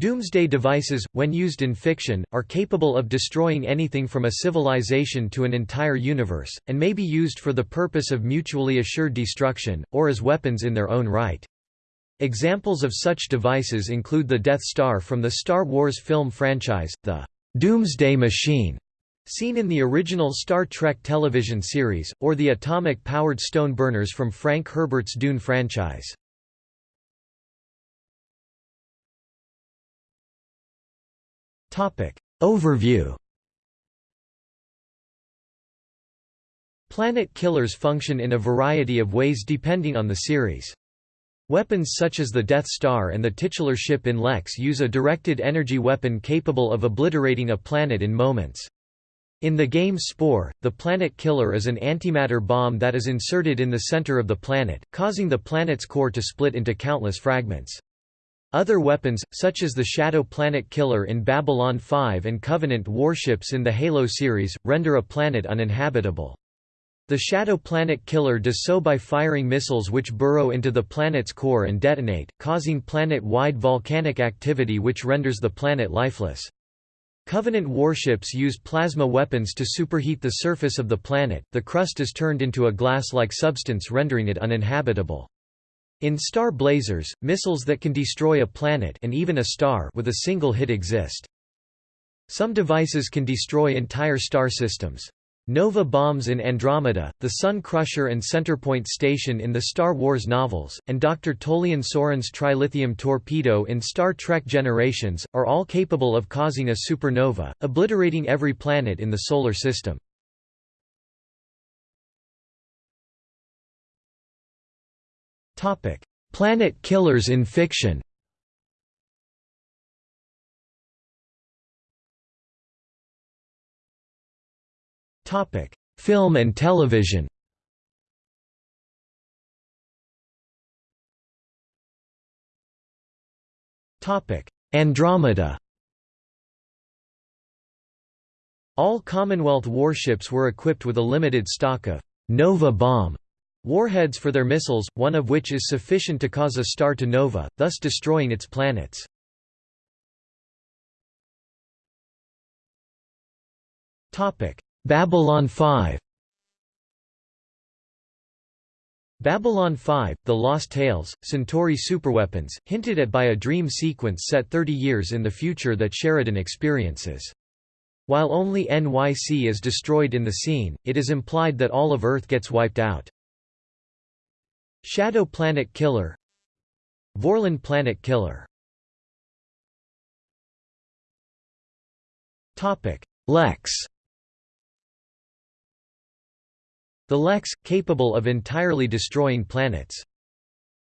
Doomsday devices, when used in fiction, are capable of destroying anything from a civilization to an entire universe, and may be used for the purpose of mutually assured destruction, or as weapons in their own right. Examples of such devices include the Death Star from the Star Wars film franchise, the Doomsday Machine, seen in the original Star Trek television series, or the atomic-powered stone burners from Frank Herbert's Dune franchise. Overview Planet killers function in a variety of ways depending on the series. Weapons such as the Death Star and the titular ship in Lexx use a directed energy weapon capable of obliterating a planet in moments. In the game Spore, the planet killer is an antimatter bomb that is inserted in the center of the planet, causing the planet's core to split into countless fragments. Other weapons, such as the Shadow Planet Killer in Babylon 5 and Covenant warships in the Halo series, render a planet uninhabitable. The Shadow Planet Killer does so by firing missiles which burrow into the planet's core and detonate, causing planet-wide volcanic activity which renders the planet lifeless. Covenant warships use plasma weapons to superheat the surface of the planet, the crust is turned into a glass-like substance rendering it uninhabitable. In Star Blazers, missiles that can destroy a planet and even a star with a single hit exist. Some devices can destroy entire star systems. Nova bombs in Andromeda, the Sun Crusher and Centerpoint Station in the Star Wars novels, and Dr. Tolian Soran's trilithium torpedo in Star Trek Generations, are all capable of causing a supernova, obliterating every planet in the Solar System. Planet killers in fiction Topic: Film and television Topic: Andromeda All Commonwealth warships were equipped with a limited stock of Nova bomb Warheads for their missiles, one of which is sufficient to cause a star to nova, thus destroying its planets. Babylon 5 Babylon 5, The Lost Tales, Centauri superweapons, hinted at by a dream sequence set 30 years in the future that Sheridan experiences. While only NYC is destroyed in the scene, it is implied that all of Earth gets wiped out. Shadow Planet Killer Vorlon Planet Killer Lexx The Lexx, capable of entirely destroying planets.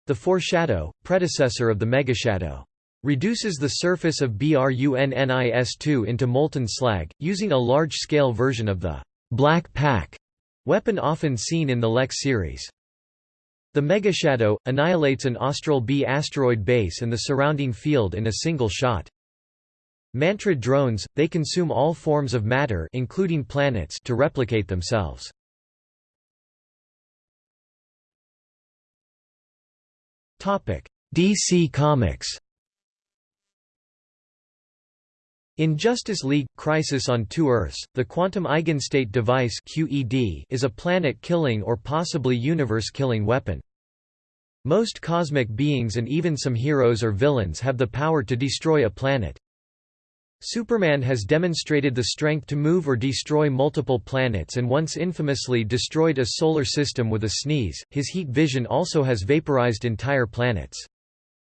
The Foreshadow, predecessor of the Megashadow. Reduces the surface of BRUNNIS-2 into molten slag, using a large-scale version of the «Black Pack» weapon often seen in the Lexx series. The megashadow, annihilates an Austral B asteroid base and the surrounding field in a single shot. Mantrid drones, they consume all forms of matter including planets to replicate themselves. DC Comics In Justice League – Crisis on Two Earths, the Quantum Eigenstate Device QED is a planet-killing or possibly universe-killing weapon. Most cosmic beings and even some heroes or villains have the power to destroy a planet. Superman has demonstrated the strength to move or destroy multiple planets and once infamously destroyed a solar system with a sneeze, his heat vision also has vaporized entire planets.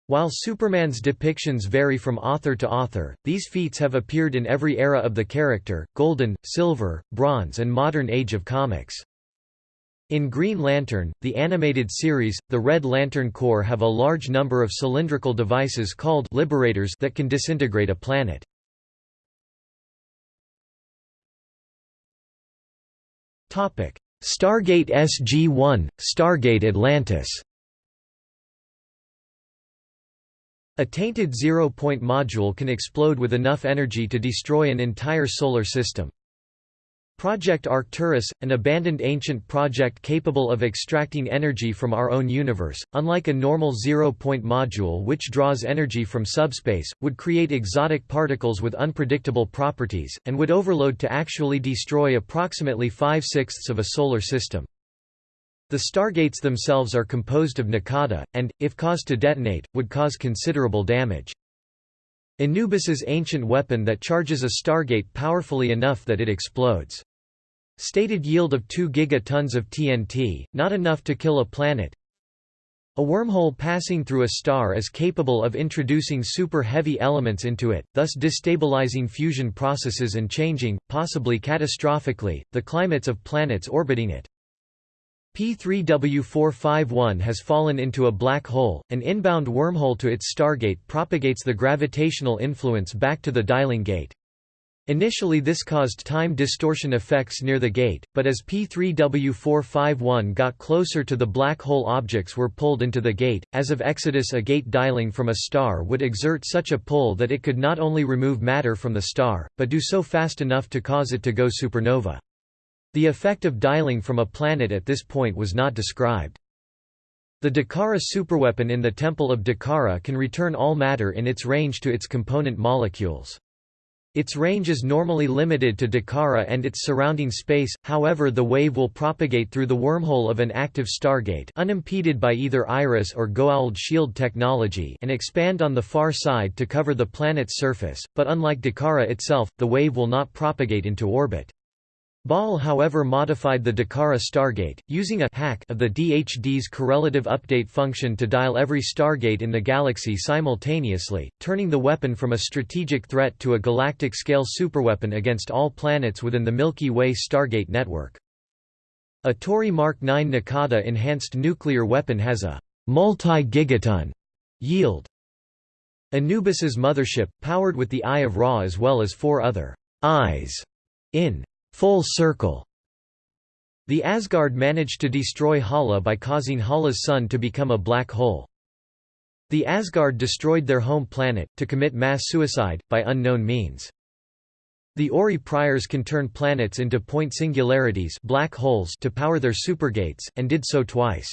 While Superman's depictions vary from author to author, these feats have appeared in every era of the character, Golden, Silver, Bronze and Modern Age of comics. In Green Lantern, the animated series, the Red Lantern Corps have a large number of cylindrical devices called Liberators that can disintegrate a planet. Stargate SG-1, Stargate Atlantis A tainted zero-point module can explode with enough energy to destroy an entire solar system. Project Arcturus, an abandoned ancient project capable of extracting energy from our own universe, unlike a normal zero-point module which draws energy from subspace, would create exotic particles with unpredictable properties, and would overload to actually destroy approximately five-sixths of a solar system. The stargates themselves are composed of Naquadah, and, if caused to detonate, would cause considerable damage. Anubis's ancient weapon that charges a stargate powerfully enough that it explodes. Stated yield of 2 gigatons of TNT, not enough to kill a planet. A wormhole passing through a star is capable of introducing super-heavy elements into it, thus destabilizing fusion processes and changing, possibly catastrophically, the climates of planets orbiting it. P3W451 has fallen into a black hole, an inbound wormhole to its stargate propagates the gravitational influence back to the dialing gate. Initially this caused time distortion effects near the gate, but as P3W451 got closer to the black hole objects were pulled into the gate. As of Exodus a gate dialing from a star would exert such a pull that it could not only remove matter from the star, but do so fast enough to cause it to go supernova. The effect of dialing from a planet at this point was not described. The Dakara superweapon in the Temple of Dakara can return all matter in its range to its component molecules. Its range is normally limited to Dakara and its surrounding space, however the wave will propagate through the wormhole of an active stargate unimpeded by either Iris or Goa'uld shield technology and expand on the far side to cover the planet's surface, but unlike Dakara itself, the wave will not propagate into orbit. Baal however modified the Dakara Stargate, using a hack of the DHD's correlative update function to dial every stargate in the galaxy simultaneously, turning the weapon from a strategic threat to a galactic-scale superweapon against all planets within the Milky Way Stargate network. A Tau'ri Mark 9 Naquadah enhanced nuclear weapon has a multi-gigaton yield. Anubis's mothership, powered with the Eye of Ra as well as four other eyes in full circle. The Asgard managed to destroy Hala by causing Hala's sun to become a black hole. The Asgard destroyed their home planet, to commit mass suicide, by unknown means. The Ori Priors can turn planets into point singularities black holes to power their supergates, and did so twice.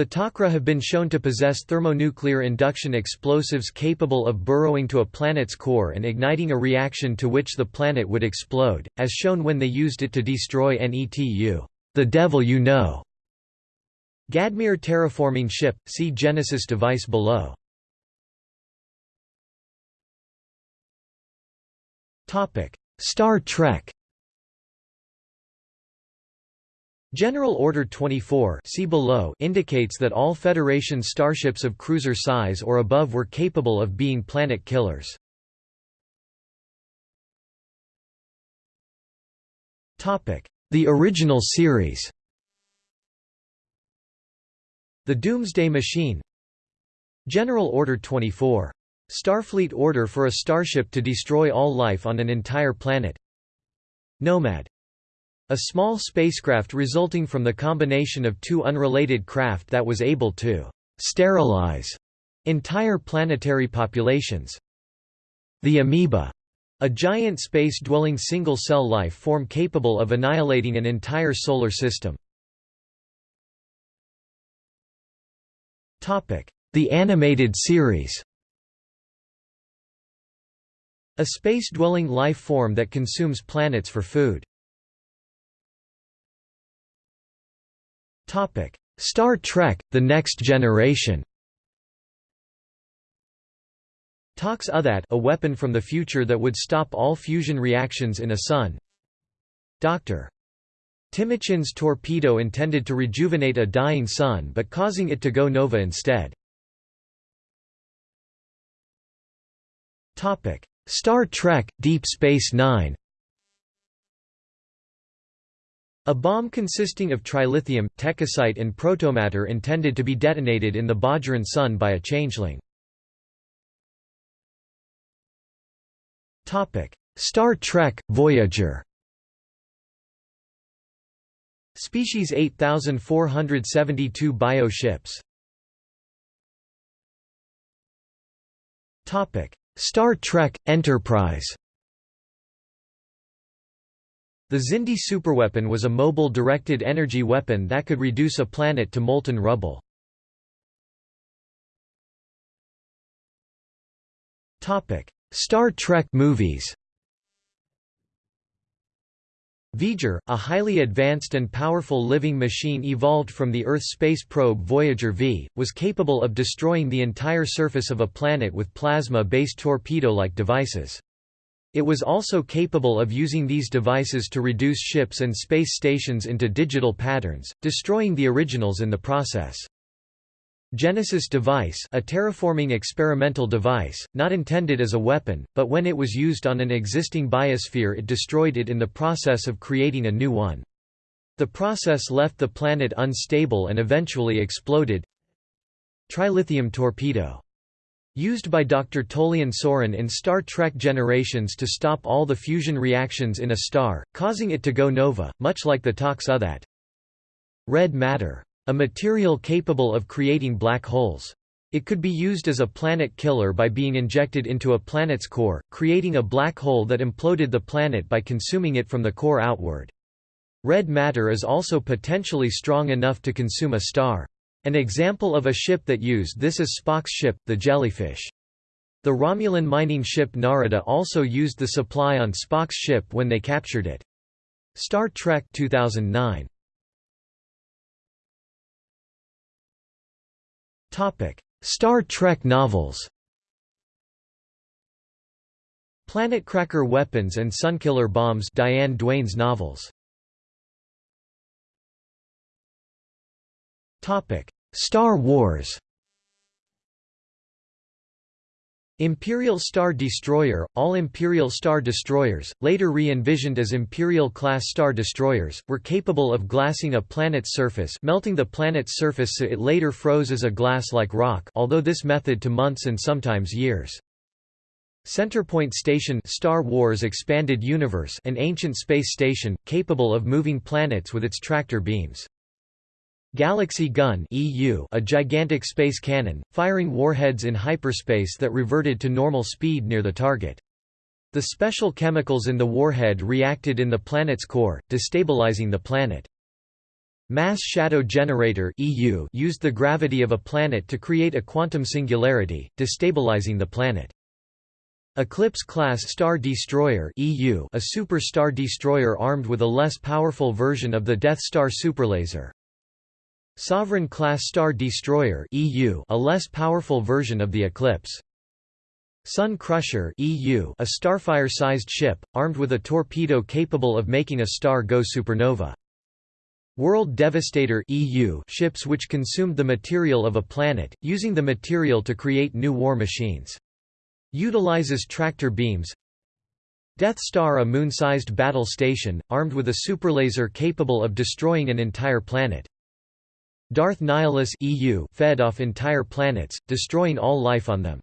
The Tok'ra have been shown to possess thermonuclear induction explosives capable of burrowing to a planet's core and igniting a reaction to which the planet would explode, as shown when they used it to destroy Netu, the devil you know. Gadmeer terraforming ship, see Genesis device below. Star Trek General Order 24 see below indicates that all Federation starships of cruiser size or above were capable of being planet killers. The original series. The Doomsday Machine. General Order 24. Starfleet order for a starship to destroy all life on an entire planet. Nomad a small spacecraft resulting from the combination of two unrelated craft that was able to sterilize entire planetary populations. The amoeba, a giant space-dwelling single-cell life form capable of annihilating an entire solar system. The animated series A space-dwelling life form that consumes planets for food. Star Trek – The Next Generation Tox Uthat a weapon from the future that would stop all fusion reactions in a sun Dr. Timicin's torpedo intended to rejuvenate a dying sun but causing it to go nova instead. Star Trek – Deep Space Nine a bomb consisting of trilithium, tekasite and protomatter intended to be detonated in the Bajoran Sun by a changeling. Star Trek – Voyager. Species 8472 bioships. Star Trek – Enterprise The Xindi superweapon was a mobile directed energy weapon that could reduce a planet to molten rubble. Star Trek movies V'ger, a highly advanced and powerful living machine evolved from the Earth space probe Voyager V, was capable of destroying the entire surface of a planet with plasma-based torpedo-like devices. It was also capable of using these devices to reduce ships and space stations into digital patterns, destroying the originals in the process. Genesis device a terraforming experimental device, not intended as a weapon, but when it was used on an existing biosphere it destroyed it in the process of creating a new one. The process left the planet unstable and eventually exploded. Trilithium torpedo Used by Dr. Tolian Soran in Star Trek Generations to stop all the fusion reactions in a star, causing it to go nova, much like the Tox-Uthat. Red matter. A material capable of creating black holes. It could be used as a planet killer by being injected into a planet's core, creating a black hole that imploded the planet by consuming it from the core outward. Red matter is also potentially strong enough to consume a star. An example of a ship that used this is Spock's ship, the Jellyfish. The Romulan mining ship Narada also used the supply on Spock's ship when they captured it. Star Trek 2009. Topic: Star Trek novels Planetcracker Weapons and Sunkiller Bombs Diane Duane's novels Star Wars Imperial Star Destroyer – All Imperial Star Destroyers, later re-envisioned as Imperial-class Star Destroyers, were capable of glassing a planet's surface melting the planet's surface so it later froze as a glass-like rock although this method to months and sometimes years. Centerpoint Station Star Wars Expanded Universe an ancient space station, capable of moving planets with its tractor beams. Galaxy Gun EU a gigantic space cannon, firing warheads in hyperspace that reverted to normal speed near the target. The special chemicals in the warhead reacted in the planet's core, destabilizing the planet. Mass Shadow Generator EU used the gravity of a planet to create a quantum singularity, destabilizing the planet. Eclipse-class Star Destroyer EU a super star destroyer armed with a less powerful version of the Death Star superlaser. Sovereign-class Star Destroyer EU, a less powerful version of the Eclipse. Sun Crusher EU, a Starfire-sized ship, armed with a torpedo capable of making a star go supernova. World Devastator EU ships which consumed the material of a planet, using the material to create new war machines. Utilizes tractor beams Death Star a moon-sized battle station, armed with a superlaser capable of destroying an entire planet. Darth Nihilus EU fed off entire planets, destroying all life on them.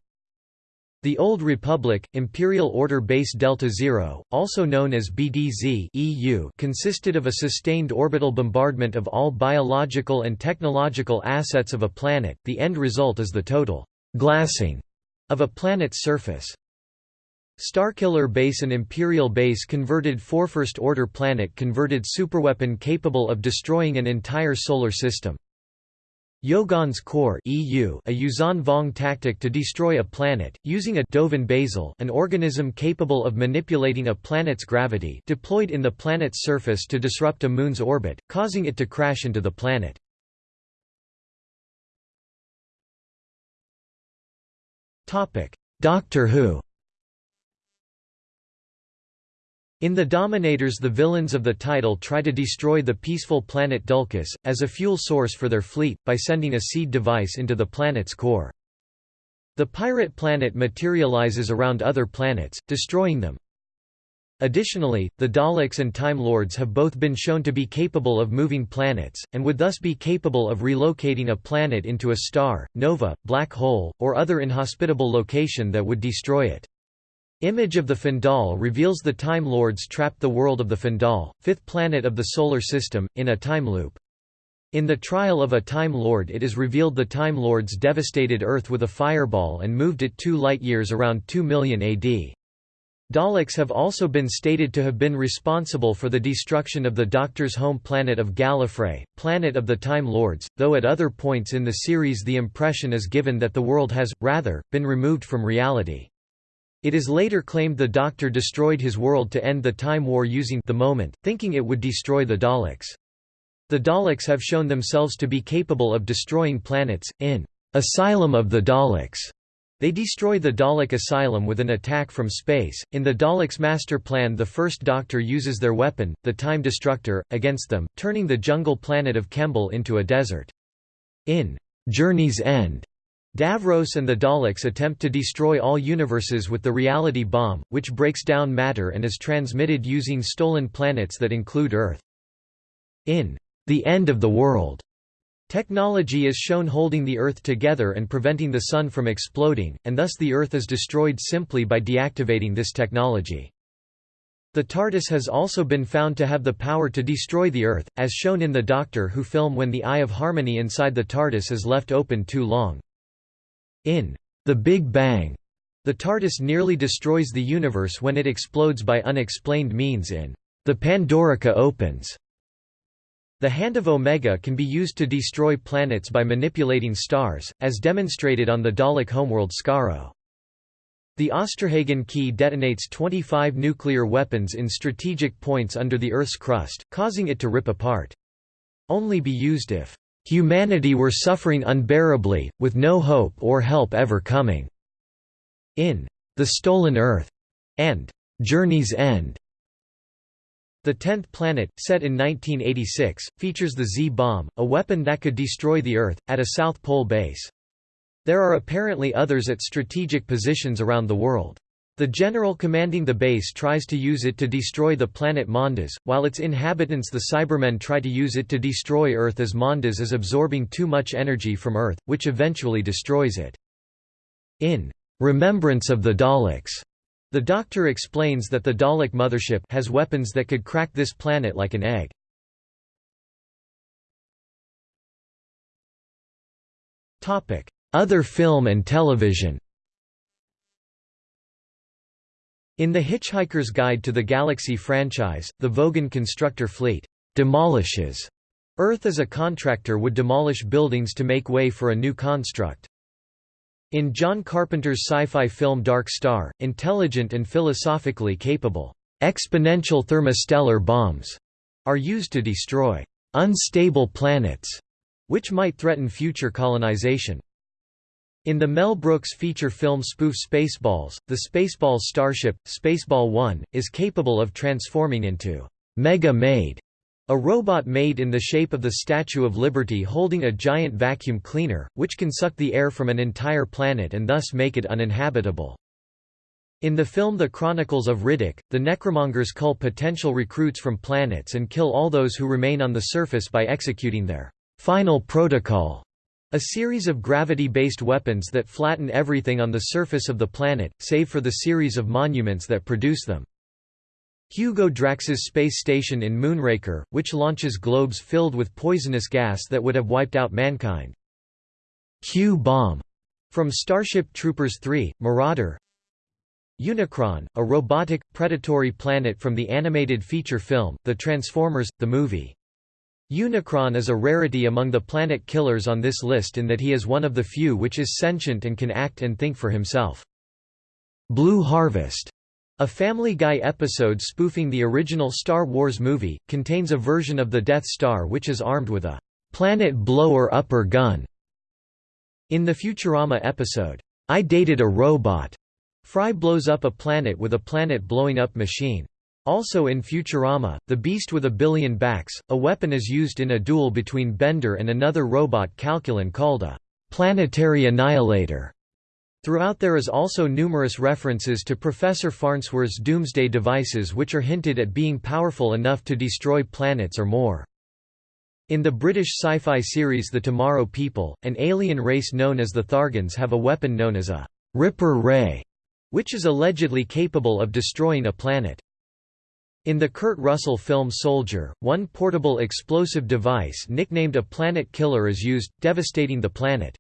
The Old Republic, Imperial Order Base Delta Zero, also known as BDZ EU, consisted of a sustained orbital bombardment of all biological and technological assets of a planet, the end result is the total «glassing» of a planet's surface. Starkiller Base An Imperial base converted for First Order planet converted superweapon capable of destroying an entire solar system. Yo'gand's core EU, a Yuuzhan Vong tactic to destroy a planet, using a Dovin basal an organism capable of manipulating a planet's gravity deployed in the planet's surface to disrupt a moon's orbit, causing it to crash into the planet. Doctor Who In The Dominators the villains of the title try to destroy the peaceful planet Dulkis, as a fuel source for their fleet, by sending a seed device into the planet's core. The pirate planet materializes around other planets, destroying them. Additionally, the Daleks and Time Lords have both been shown to be capable of moving planets, and would thus be capable of relocating a planet into a star, nova, black hole, or other inhospitable location that would destroy it. Image of the Fendahl reveals the Time Lords trapped the world of the Fendahl, fifth planet of the Solar System, in a time loop. In the trial of a Time Lord it is revealed the Time Lords devastated Earth with a fireball and moved it two light-years around 2 million AD. Daleks have also been stated to have been responsible for the destruction of the Doctor's home planet of Gallifrey, planet of the Time Lords, though at other points in the series the impression is given that the world has, rather, been removed from reality. It is later claimed the Doctor destroyed his world to end the Time War using the moment, thinking it would destroy the Daleks. The Daleks have shown themselves to be capable of destroying planets, in Asylum of the Daleks. They destroy the Dalek Asylum with an attack from space. In the Daleks' master plan, the First Doctor uses their weapon, the Time Destructor, against them, turning the jungle planet of Kembel into a desert. In Journey's End, Davros and the Daleks attempt to destroy all universes with the reality bomb, which breaks down matter and is transmitted using stolen planets that include Earth. In The End of the World, Technology is shown holding the Earth together and preventing the Sun from exploding, and thus the Earth is destroyed simply by deactivating this technology. The TARDIS has also been found to have the power to destroy the Earth, as shown in the Doctor Who film when the Eye of Harmony inside the TARDIS is left open too long. In The Big Bang, the TARDIS nearly destroys the universe when it explodes by unexplained means in The Pandorica Opens. The Hand of Omega can be used to destroy planets by manipulating stars, as demonstrated on the Dalek homeworld Skaro. The Osterhagen key detonates 25 nuclear weapons in strategic points under the Earth's crust, causing it to rip apart. Only be used if humanity were suffering unbearably, with no hope or help ever coming. In The Stolen Earth and Journey's End, the Tenth Planet, set in 1986, features the Z-bomb, a weapon that could destroy the Earth, at a South Pole base. There are apparently others at strategic positions around the world. The general commanding the base tries to use it to destroy the planet Mondas, while its inhabitants the Cybermen try to use it to destroy Earth as Mondas is absorbing too much energy from Earth, which eventually destroys it. In Remembrance of the Daleks, the Doctor explains that the Dalek mothership has weapons that could crack this planet like an egg. Other film and television In The Hitchhiker's Guide to the Galaxy franchise, the Vogon constructor fleet demolishes Earth as a contractor would demolish buildings to make way for a new construct. In John Carpenter's sci-fi film Dark Star, intelligent and philosophically capable, exponential thermostellar bombs are used to destroy unstable planets, which might threaten future colonization. In the Mel Brooks feature film spoof Spaceballs, the Spaceballs starship, Spaceball 1, is capable of transforming into Mega Maid a robot made in the shape of the Statue of Liberty holding a giant vacuum cleaner, which can suck the air from an entire planet and thus make it uninhabitable. In the film The Chronicles of Riddick, the Necromongers cull potential recruits from planets and kill all those who remain on the surface by executing their final protocol, a series of gravity-based weapons that flatten everything on the surface of the planet, save for the series of monuments that produce them. Hugo Drax's space station in Moonraker, which launches globes filled with poisonous gas that would have wiped out mankind. Q-bomb from Starship Troopers 3, Marauder Unicron, a robotic, predatory planet from the animated feature film, The Transformers, the movie. Unicron is a rarity among the planet killers on this list in that he is one of the few which is sentient and can act and think for himself. Blue Harvest a Family Guy episode spoofing the original Star Wars movie, contains a version of the Death Star which is armed with a planet blower-upper gun. In the Futurama episode, I Dated a Robot, Fry blows up a planet with a planet-blowing-up machine. Also in Futurama, the Beast with a Billion Backs, a weapon is used in a duel between Bender and another robot Calculon called a planetary annihilator. Throughout there is also numerous references to Professor Farnsworth's doomsday devices which are hinted at being powerful enough to destroy planets or more. In the British sci-fi series The Tomorrow People, an alien race known as the Thargans have a weapon known as a «Ripper Ray», which is allegedly capable of destroying a planet. In the Kurt Russell film Soldier, one portable explosive device nicknamed a planet killer is used, devastating the planet.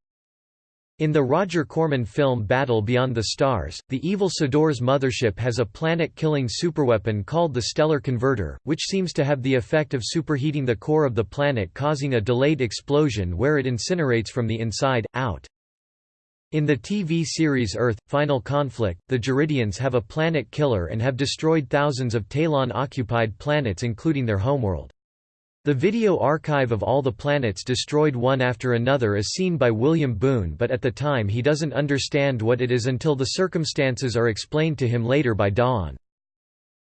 In the Roger Corman film Battle Beyond the Stars, the evil Sador's mothership has a planet-killing superweapon called the Stellar Converter, which seems to have the effect of superheating the core of the planet causing a delayed explosion where it incinerates from the inside, out. In the TV series Earth, Final Conflict, the Jaridians have a planet killer and have destroyed thousands of Talon-occupied planets including their homeworld. The video archive of all the planets destroyed one after another is seen by William Boone but at the time he doesn't understand what it is until the circumstances are explained to him later by Dawn.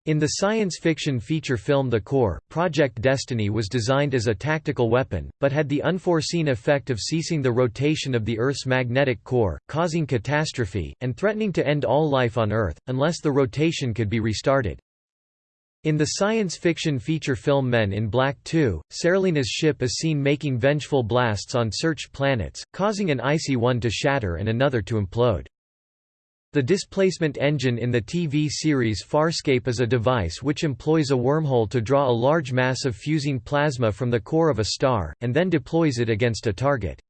In the science fiction feature film The Core, Project Destiny was designed as a tactical weapon, but had the unforeseen effect of ceasing the rotation of the Earth's magnetic core, causing catastrophe, and threatening to end all life on Earth, unless the rotation could be restarted. In the science fiction feature film Men in Black 2, Serleena's ship is seen making vengeful blasts on searched planets, causing an icy one to shatter and another to implode. The displacement engine in the TV series Farscape is a device which employs a wormhole to draw a large mass of fusing plasma from the core of a star, and then deploys it against a target.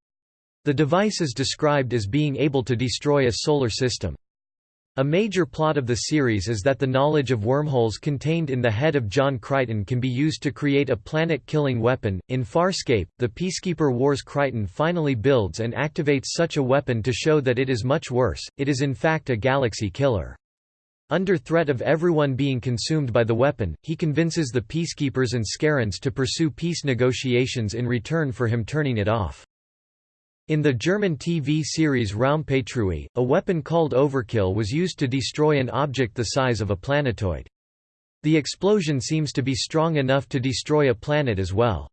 The device is described as being able to destroy a solar system. A major plot of the series is that the knowledge of wormholes contained in the head of John Crichton can be used to create a planet-killing weapon. In Farscape, the Peacekeeper Wars Crichton finally builds and activates such a weapon to show that it is much worse, it is in fact a galaxy killer. Under threat of everyone being consumed by the weapon, he convinces the Peacekeepers and Scarrans to pursue peace negotiations in return for him turning it off. In the German TV series Raumpatrouille, a weapon called Overkill was used to destroy an object the size of a planetoid. The explosion seems to be strong enough to destroy a planet as well.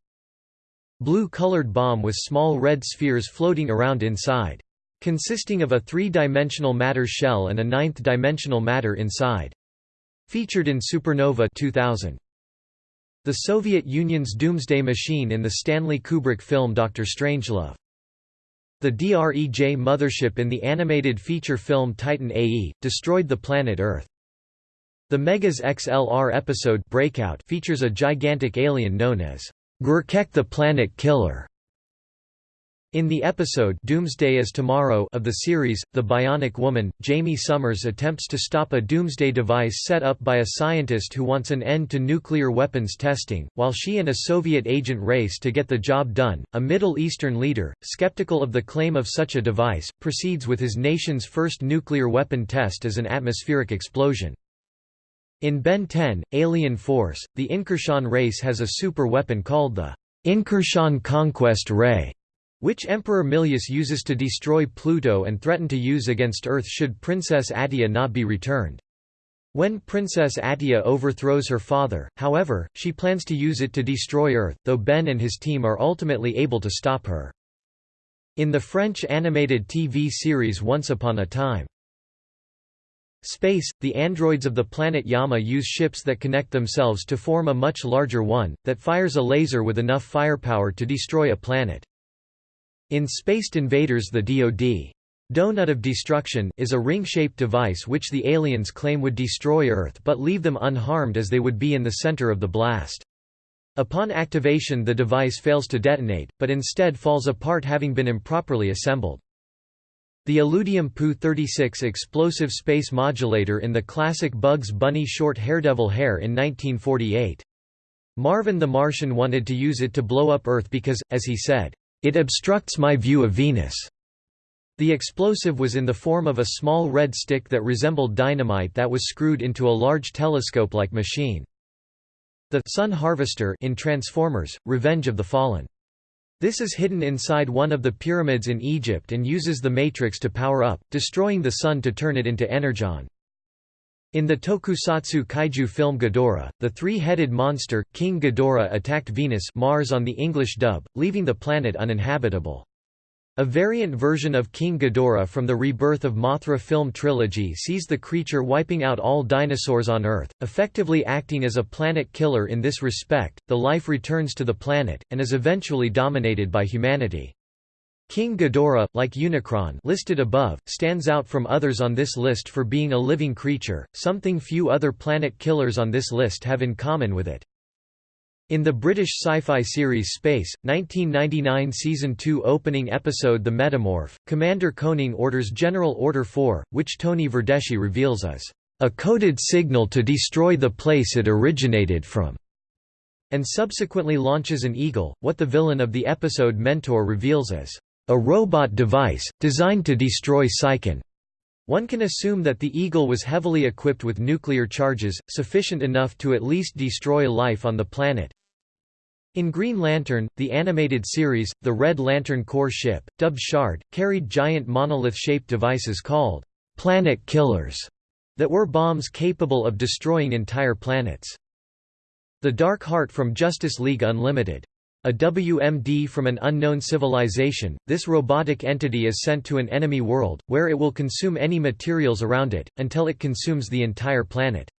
Blue-colored bomb with small red spheres floating around inside. Consisting of a three-dimensional matter shell and a ninth-dimensional matter inside. Featured in Supernova 2000. The Soviet Union's doomsday machine in the Stanley Kubrick film Dr. Strangelove. The DREJ mothership in the animated feature film Titan AE, destroyed the planet Earth. The Megas XLR episode Breakout features a gigantic alien known as Gurkek the Planet Killer. In the episode Doomsday is Tomorrow of the series, The Bionic Woman, Jaime Sommers attempts to stop a doomsday device set up by a scientist who wants an end to nuclear weapons testing, while she and a Soviet agent race to get the job done. A Middle Eastern leader, skeptical of the claim of such a device, proceeds with his nation's first nuclear weapon test as an atmospheric explosion. In Ben 10, Alien Force, the Incursean race has a super weapon called the Incursean Conquest Ray which Emperor Milleous uses to destroy Pluto and threaten to use against Earth should Princess Attea not be returned. When Princess Attea overthrows her father, however, she plans to use it to destroy Earth, though Ben and his team are ultimately able to stop her. In the French animated TV series Once Upon a Time. Space, the androids of the planet Yama use ships that connect themselves to form a much larger one, that fires a laser with enough firepower to destroy a planet. In Spaced Invaders the DoD Donut of Destruction is a ring-shaped device which the aliens claim would destroy Earth but leave them unharmed as they would be in the center of the blast. Upon activation the device fails to detonate, but instead falls apart having been improperly assembled. The Illudium PU-36 explosive space modulator in the classic Bugs Bunny short Haredevil Hare in 1948. Marvin the Martian wanted to use it to blow up Earth because, as he said, it obstructs my view of Venus. The explosive was in the form of a small red stick that resembled dynamite that was screwed into a large telescope-like machine. The Sun Harvester in Transformers: Revenge of the Fallen. This is hidden inside one of the pyramids in Egypt and uses the Matrix to power up, destroying the Sun to turn it into energon. In the tokusatsu kaiju film Ghidorah, the three-headed monster, King Ghidorah attacked Venus Mars on the English dub, leaving the planet uninhabitable. A variant version of King Ghidorah from the Rebirth of Mothra film trilogy sees the creature wiping out all dinosaurs on Earth, effectively acting as a planet killer in this respect. The life returns to the planet, and is eventually dominated by humanity. King Ghidorah, like Unicron listed above, stands out from others on this list for being a living creature, something few other planet killers on this list have in common with it. In the British sci-fi series Space, 1999 Season 2 opening episode The Metamorph, Commander Koenig orders General Order 4, which Tony Verdeschi reveals as a coded signal to destroy the place it originated from, and subsequently launches an Eagle, what the villain of the episode Mentor reveals as a robot device, designed to destroy Psychon. One can assume that the Eagle was heavily equipped with nuclear charges, sufficient enough to at least destroy life on the planet. In Green Lantern, the animated series, the Red Lantern Corps ship, dubbed Shard, carried giant monolith-shaped devices called «planet killers» that were bombs capable of destroying entire planets. The Dark Heart from Justice League Unlimited. A WMD from an unknown civilization, this robotic entity is sent to an enemy world, where it will consume any materials around it, until it consumes the entire planet.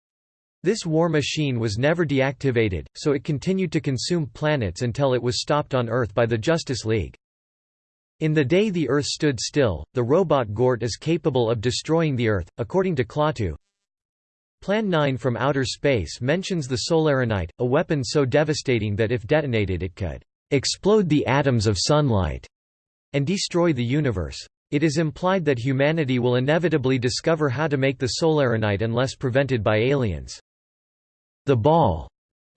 This war machine was never deactivated, so it continued to consume planets until it was stopped on Earth by the Justice League. In the day the Earth stood still, the robot Gort is capable of destroying the Earth, according to Klaatu. Plan 9 from outer space mentions the Solaranite, a weapon so devastating that if detonated it could explode the atoms of sunlight and destroy the universe. It is implied that humanity will inevitably discover how to make the Solaranite unless prevented by aliens. The Ball,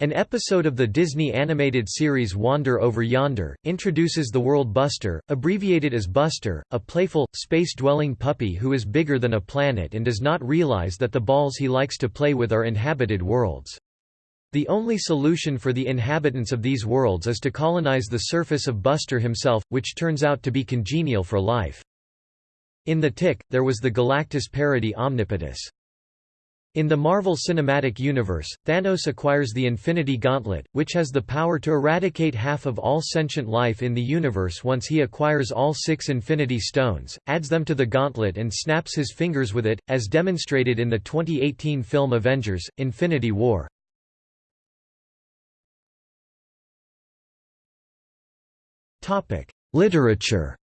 an episode of the Disney animated series Wander Over Yonder, introduces the world Buster, abbreviated as Buster, a playful, space-dwelling puppy who is bigger than a planet and does not realize that the balls he likes to play with are inhabited worlds. The only solution for the inhabitants of these worlds is to colonize the surface of Buster himself, which turns out to be congenial for life. In The Tick, there was the Galactus parody Omnipotus. In the Marvel Cinematic Universe, Thanos acquires the Infinity Gauntlet, which has the power to eradicate half of all sentient life in the universe once he acquires all six Infinity Stones, adds them to the gauntlet and snaps his fingers with it, as demonstrated in the 2018 film Avengers, Infinity War. Literature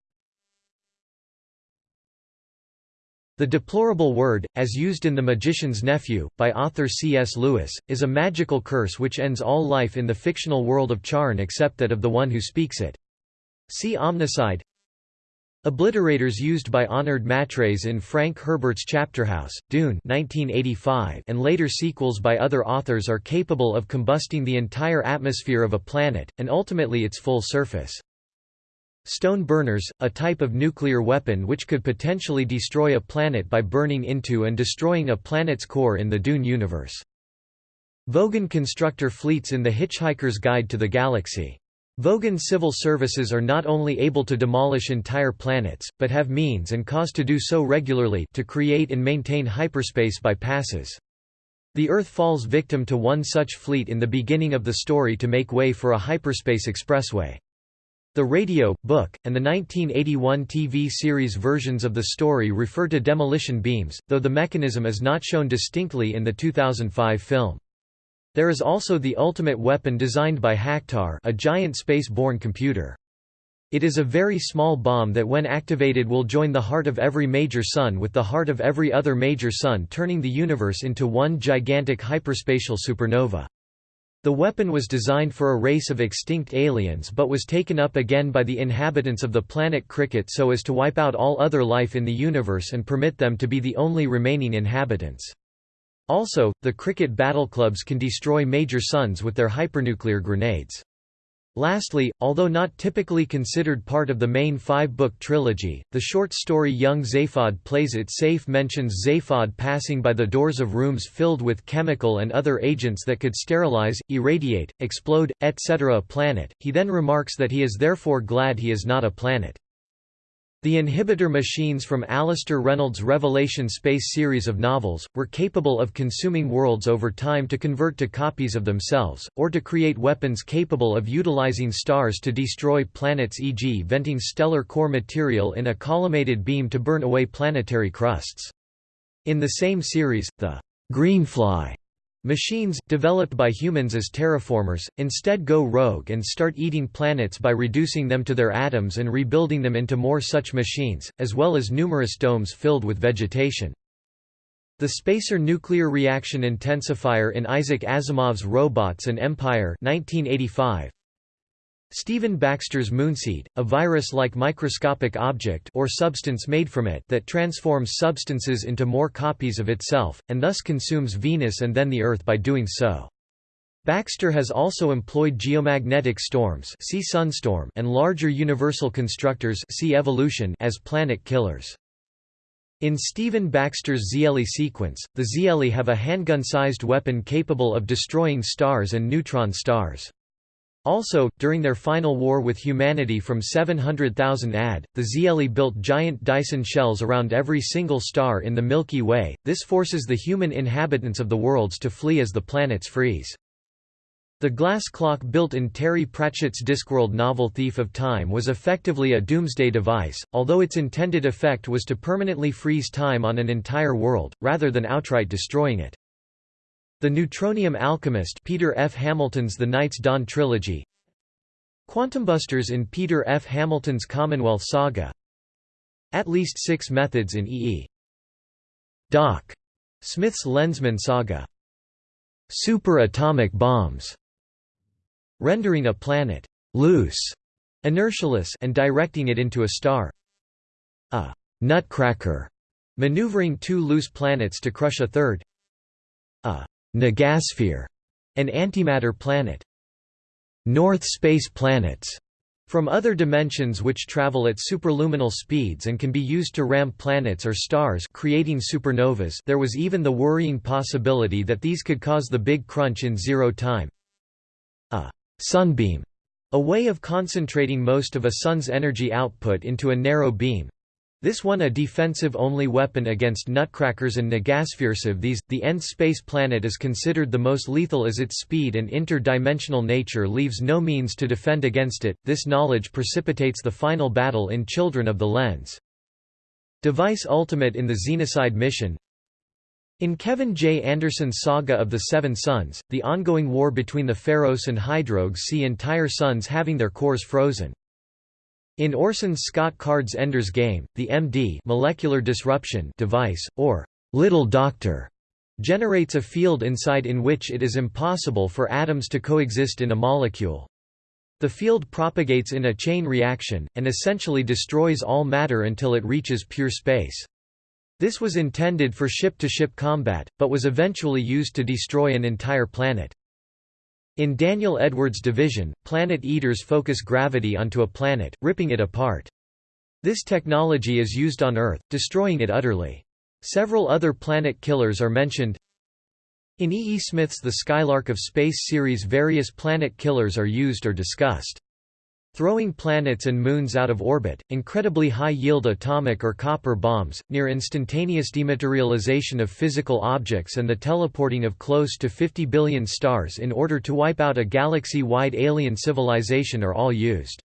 The deplorable word, as used in The Magician's Nephew, by author C.S. Lewis, is a magical curse which ends all life in the fictional world of Charn except that of the one who speaks it. See Omnicide Obliterators used by Honored Matres in Frank Herbert's Chapterhouse, Dune 1985 and later sequels by other authors are capable of combusting the entire atmosphere of a planet, and ultimately its full surface. Stone burners, a type of nuclear weapon which could potentially destroy a planet by burning into and destroying a planet's core in the Dune universe. Vogon constructor fleets in The Hitchhiker's Guide to the Galaxy. Vogon civil services are not only able to demolish entire planets, but have means and cause to do so regularly to create and maintain hyperspace bypasses. The Earth falls victim to one such fleet in the beginning of the story to make way for a hyperspace expressway. The radio, book, and the 1981 TV series versions of the story refer to demolition beams, though the mechanism is not shown distinctly in the 2005 film. There is also the ultimate weapon designed by Hactar a giant space-borne computer. It is a very small bomb that when activated will join the heart of every major sun with the heart of every other major sun turning the universe into one gigantic hyperspatial supernova. The weapon was designed for a race of extinct aliens but was taken up again by the inhabitants of the planet Cricket so as to wipe out all other life in the universe and permit them to be the only remaining inhabitants. Also, the Cricket battle clubs can destroy major suns with their hypernuclear grenades. Lastly, although not typically considered part of the main five-book trilogy, the short story Young Zaphod Plays It Safe mentions Zaphod passing by the doors of rooms filled with chemical and other agents that could sterilize, irradiate, explode, etc. a planet, he then remarks that he is therefore glad he is not a planet. The inhibitor machines from Alastair Reynolds' Revelation Space series of novels, were capable of consuming worlds over time to convert to copies of themselves, or to create weapons capable of utilizing stars to destroy planets e.g. venting stellar core material in a collimated beam to burn away planetary crusts. In the same series, the Greenfly Machines, developed by humans as terraformers, instead go rogue and start eating planets by reducing them to their atoms and rebuilding them into more such machines, as well as numerous domes filled with vegetation. The Spacer nuclear reaction intensifier in Isaac Asimov's Robots and Empire 1985. Stephen Baxter's moonseed, a virus-like microscopic object or substance made from it that transforms substances into more copies of itself, and thus consumes Venus and then the Earth by doing so. Baxter has also employed geomagnetic storms see sunstorm and larger universal constructors see evolution as planet killers. In Stephen Baxter's Xeelee sequence, the Xeelee have a handgun-sized weapon capable of destroying stars and neutron stars. Also, during their final war with humanity from 700,000 AD, the Xeelee built giant Dyson shells around every single star in the Milky Way, this forces the human inhabitants of the worlds to flee as the planets freeze. The glass clock built in Terry Pratchett's Discworld novel Thief of Time was effectively a doomsday device, although its intended effect was to permanently freeze time on an entire world, rather than outright destroying it. The Neutronium Alchemist Peter F. Hamilton's The Night's Dawn trilogy Quantumbusters in Peter F. Hamilton's Commonwealth saga At least six methods in E.E. E. Doc. Smith's Lensman saga Super-atomic bombs rendering a planet loose, inertialess and directing it into a star. A nutcracker, maneuvering two loose planets to crush a third. A negasphere, an antimatter planet. North space planets, from other dimensions which travel at superluminal speeds and can be used to ram planets or stars creating supernovas there was even the worrying possibility that these could cause the Big Crunch in zero time. A Sunbeam, a way of concentrating most of a sun's energy output into a narrow beam. This one a defensive-only weapon against nutcrackers and negaspheresive these, the nth space planet is considered the most lethal as its speed and interdimensional nature leaves no means to defend against it, this knowledge precipitates the final battle in Children of the Lens. Device Ultimate in the Xenocide mission in Kevin J. Anderson's Saga of the Seven Suns, the ongoing war between the faeros and Hydrogues see entire suns having their cores frozen. In Orson Scott Card's Ender's Game, the MD molecular disruption device, or «little doctor», generates a field inside in which it is impossible for atoms to coexist in a molecule. The field propagates in a chain reaction, and essentially destroys all matter until it reaches pure space. This was intended for ship-to-ship -ship combat, but was eventually used to destroy an entire planet. In Daniel Edwards' division, Planet Eaters focus gravity onto a planet, ripping it apart. This technology is used on Earth, destroying it utterly. Several other planet killers are mentioned. In E. E. Smith's The Skylark of Space series various planet killers are used or discussed. Throwing planets and moons out of orbit, incredibly high-yield atomic or copper bombs, near-instantaneous dematerialization of physical objects and the teleporting of close to 50 billion stars in order to wipe out a galaxy-wide alien civilization are all used.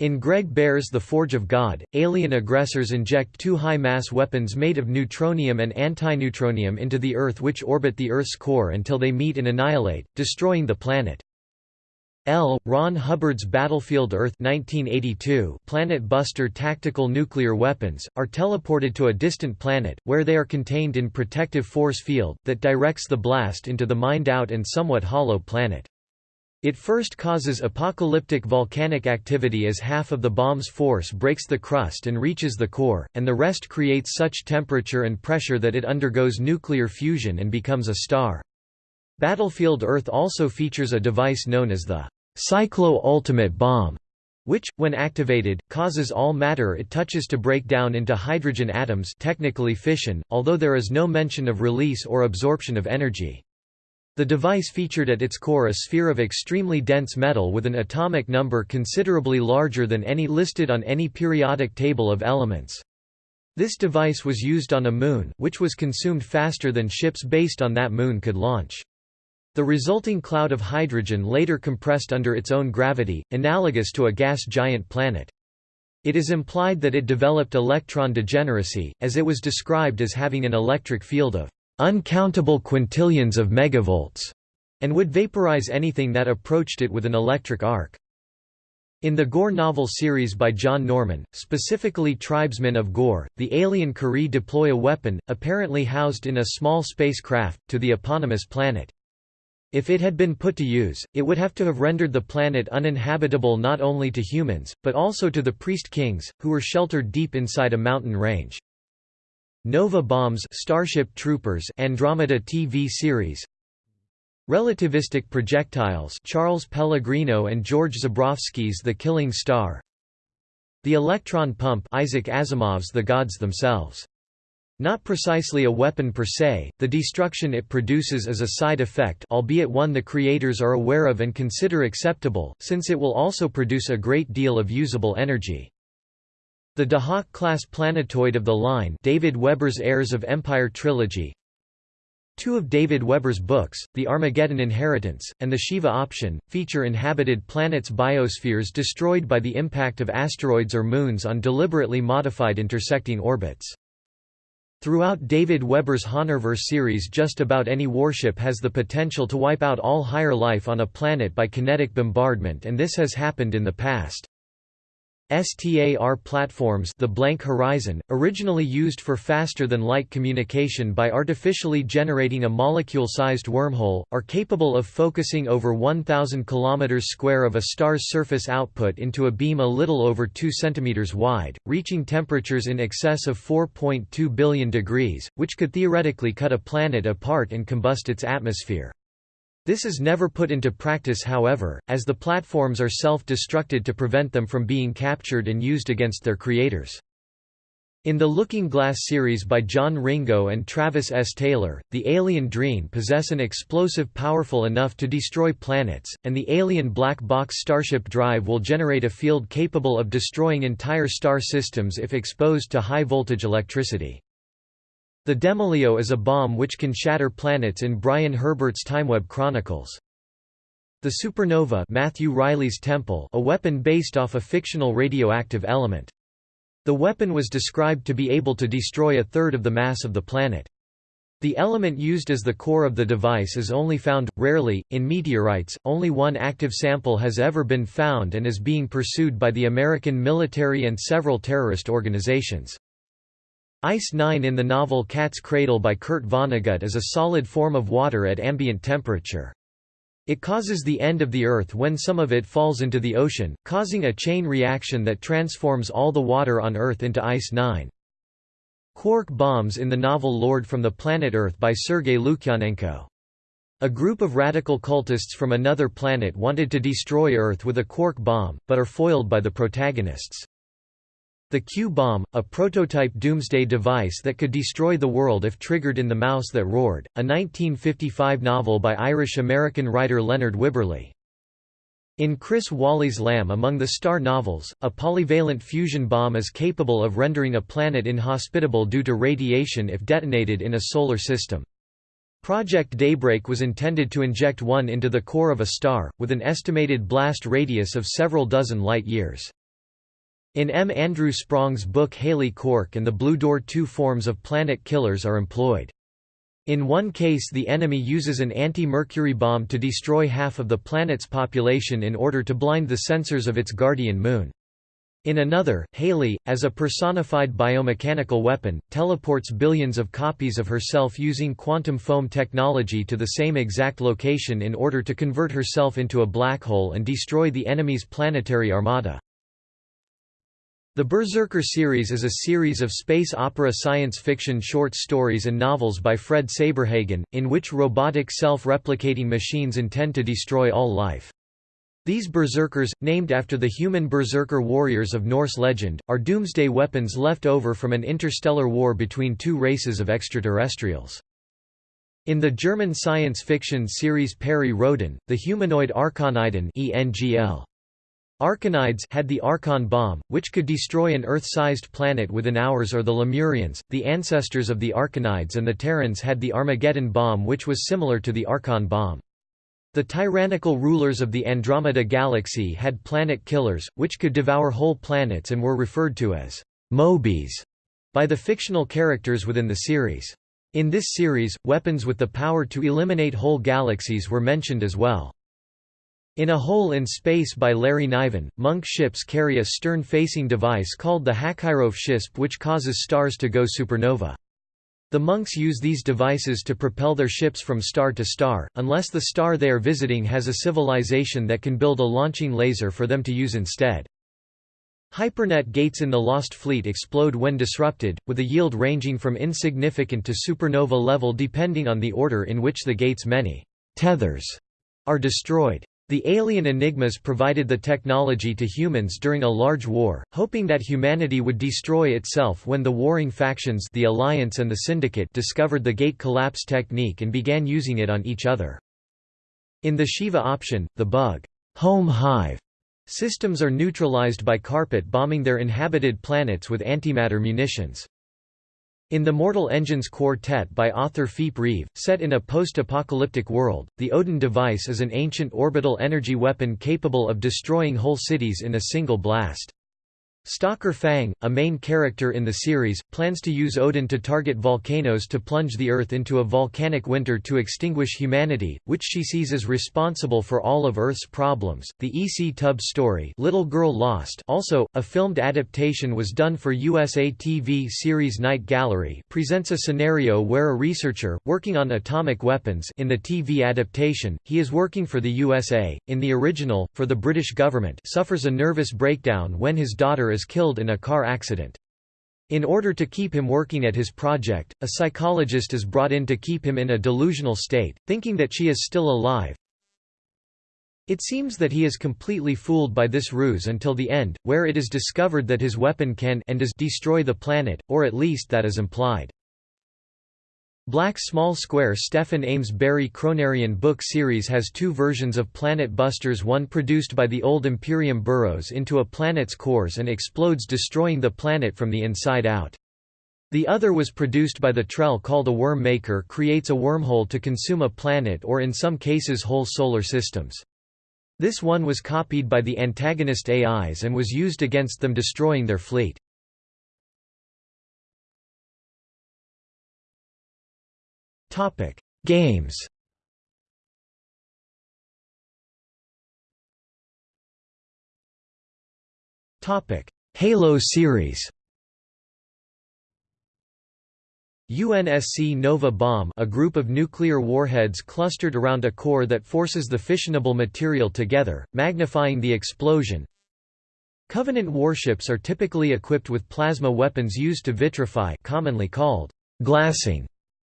In Greg Bear's The Forge of God, alien aggressors inject two high-mass weapons made of neutronium and antineutronium into the Earth which orbit the Earth's core until they meet and annihilate, destroying the planet. L. Ron Hubbard's Battlefield Earth 1982 Planet Buster tactical nuclear weapons, are teleported to a distant planet, where they are contained in protective force field, that directs the blast into the mined-out and somewhat hollow planet. It first causes apocalyptic volcanic activity as half of the bomb's force breaks the crust and reaches the core, and the rest creates such temperature and pressure that it undergoes nuclear fusion and becomes a star. Battlefield Earth also features a device known as the Cyclo Ultimate Bomb, which, when activated, causes all matter it touches to break down into hydrogen atoms technically fission, although there is no mention of release or absorption of energy. The device featured at its core a sphere of extremely dense metal with an atomic number considerably larger than any listed on any periodic table of elements. This device was used on a moon, which was consumed faster than ships based on that moon could launch. The resulting cloud of hydrogen later compressed under its own gravity, analogous to a gas giant planet. It is implied that it developed electron degeneracy, as it was described as having an electric field of uncountable quintillions of megavolts, and would vaporize anything that approached it with an electric arc. In the Gor novel series by John Norman, specifically Tribesmen of Gor, the alien Kurii deploy a weapon, apparently housed in a small spacecraft, to the eponymous planet. If it had been put to use, it would have to have rendered the planet uninhabitable not only to humans, but also to the priest kings, who were sheltered deep inside a mountain range. Nova Bombs Starship Troopers Andromeda TV series Relativistic projectiles Charles Pellegrino and George Zebrowski's The Killing Star The electron pump Isaac Asimov's The Gods Themselves. Not precisely a weapon per se, the destruction it produces is a side effect albeit one the creators are aware of and consider acceptable, since it will also produce a great deal of usable energy. The Dahak-class planetoid of the line David Weber's Heirs of Empire trilogy Two of David Weber's books, The Armageddon Inheritance, and The Shiva Option, feature inhabited planets' biospheres destroyed by the impact of asteroids or moons on deliberately modified intersecting orbits. Throughout David Weber's Honorverse series just about any warship has the potential to wipe out all higher life on a planet by kinetic bombardment and this has happened in the past. STAR platforms the blank horizon, originally used for faster-than-light communication by artificially generating a molecule-sized wormhole, are capable of focusing over 1,000 km square of a star's surface output into a beam a little over 2 cm wide, reaching temperatures in excess of 4.2 billion degrees, which could theoretically cut a planet apart and combust its atmosphere. This is never put into practice however, as the platforms are self-destructed to prevent them from being captured and used against their creators. In the Looking Glass series by John Ringo and Travis S. Taylor, the alien Dreen possess an explosive powerful enough to destroy planets, and the alien black box Starship Drive will generate a field capable of destroying entire star systems if exposed to high-voltage electricity. The Demolio is a bomb which can shatter planets in Brian Herbert's Timeweb Chronicles. The supernova Matthew Reilly's Temple a weapon based off a fictional radioactive element. The weapon was described to be able to destroy a third of the mass of the planet. The element used as the core of the device is only found, rarely, in meteorites, only one active sample has ever been found and is being pursued by the American military and several terrorist organizations. Ice-9 in the novel Cat's Cradle by Kurt Vonnegut is a solid form of water at ambient temperature. It causes the end of the Earth when some of it falls into the ocean, causing a chain reaction that transforms all the water on Earth into Ice-9. Quark bombs in the novel Lord from the Planet Earth by Sergei Lukyanenko. A group of radical cultists from another planet wanted to destroy Earth with a quark bomb, but are foiled by the protagonists. The Q-bomb, a prototype doomsday device that could destroy the world if triggered in The Mouse That Roared, a 1955 novel by Irish-American writer Leonard Wibberley. In Chris Walley's Lamb Among the Star novels, a polyvalent fusion bomb is capable of rendering a planet inhospitable due to radiation if detonated in a solar system. Project Daybreak was intended to inject one into the core of a star, with an estimated blast radius of several dozen light-years. In M. Andrew Sprong's book Halley Cork and the Blue Door two forms of planet killers are employed. In one case the enemy uses an anti-Mercury bomb to destroy half of the planet's population in order to blind the sensors of its guardian moon. In another, Halley, as a personified biomechanical weapon, teleports billions of copies of herself using quantum foam technology to the same exact location in order to convert herself into a black hole and destroy the enemy's planetary armada. The Berserker series is a series of space opera science fiction short stories and novels by Fred Saberhagen, in which robotic self-replicating machines intend to destroy all life. These berserkers, named after the human berserker warriors of Norse legend, are doomsday weapons left over from an interstellar war between two races of extraterrestrials. In the German science fiction series Perry Rhodan, the humanoid Archoniden ENGL Archonides had the Archon bomb, which could destroy an Earth-sized planet within hours or the Lemurians, the ancestors of the Archonides and the Terrans had the Armageddon bomb which was similar to the Archon bomb. The tyrannical rulers of the Andromeda Galaxy had planet killers, which could devour whole planets and were referred to as Mobies by the fictional characters within the series. In this series, weapons with the power to eliminate whole galaxies were mentioned as well. In A Hole in Space by Larry Niven, Monk ships carry a stern-facing device called the Hakhirov Shisp which causes stars to go supernova. The monks use these devices to propel their ships from star to star, unless the star they are visiting has a civilization that can build a launching laser for them to use instead. Hypernet gates in the Lost Fleet explode when disrupted, with a yield ranging from insignificant to supernova level depending on the order in which the gate's many tethers are destroyed. The alien Enigmas provided the technology to humans during a large war, hoping that humanity would destroy itself when the warring factions the Alliance and the Syndicate discovered the gate collapse technique and began using it on each other. In the Shiva option, the bug home hive systems are neutralized by carpet bombing their inhabited planets with antimatter munitions. In the Mortal Engines Quartet by author Philip Reeve, set in a post-apocalyptic world, the Odin device is an ancient orbital energy weapon capable of destroying whole cities in a single blast. Stalker Fang, a main character in the series, plans to use Odin to target volcanoes to plunge the Earth into a volcanic winter to extinguish humanity, which she sees as responsible for all of Earth's problems. The E.C. Tubbs story, Little Girl Lost, also a filmed adaptation was done for USA TV series Night Gallery, presents a scenario where a researcher working on atomic weapons in the TV adaptation, he is working for the USA, in the original for the British government, suffers a nervous breakdown when his daughter is killed in a car accident. In order to keep him working at his project, a psychologist is brought in to keep him in a delusional state, thinking that she is still alive. It seems that he is completely fooled by this ruse until the end, where it is discovered that his weapon can and does destroy the planet, or at least that is implied. Black Small Square Stephen Ames Berry Cronarian book series has two versions of Planet Busters one produced by the old Imperium burrows into a planet's cores and explodes destroying the planet from the inside out. The other was produced by the Trell called a Worm Maker creates a wormhole to consume a planet or in some cases whole solar systems. This one was copied by the antagonist AIs and was used against them destroying their fleet. Topic: Games. Topic: Halo series. UNSC Nova Bomb a group of nuclear warheads clustered around a core that forces the fissionable material together, magnifying the explosion. Covenant warships are typically equipped with plasma weapons used to vitrify commonly called glassing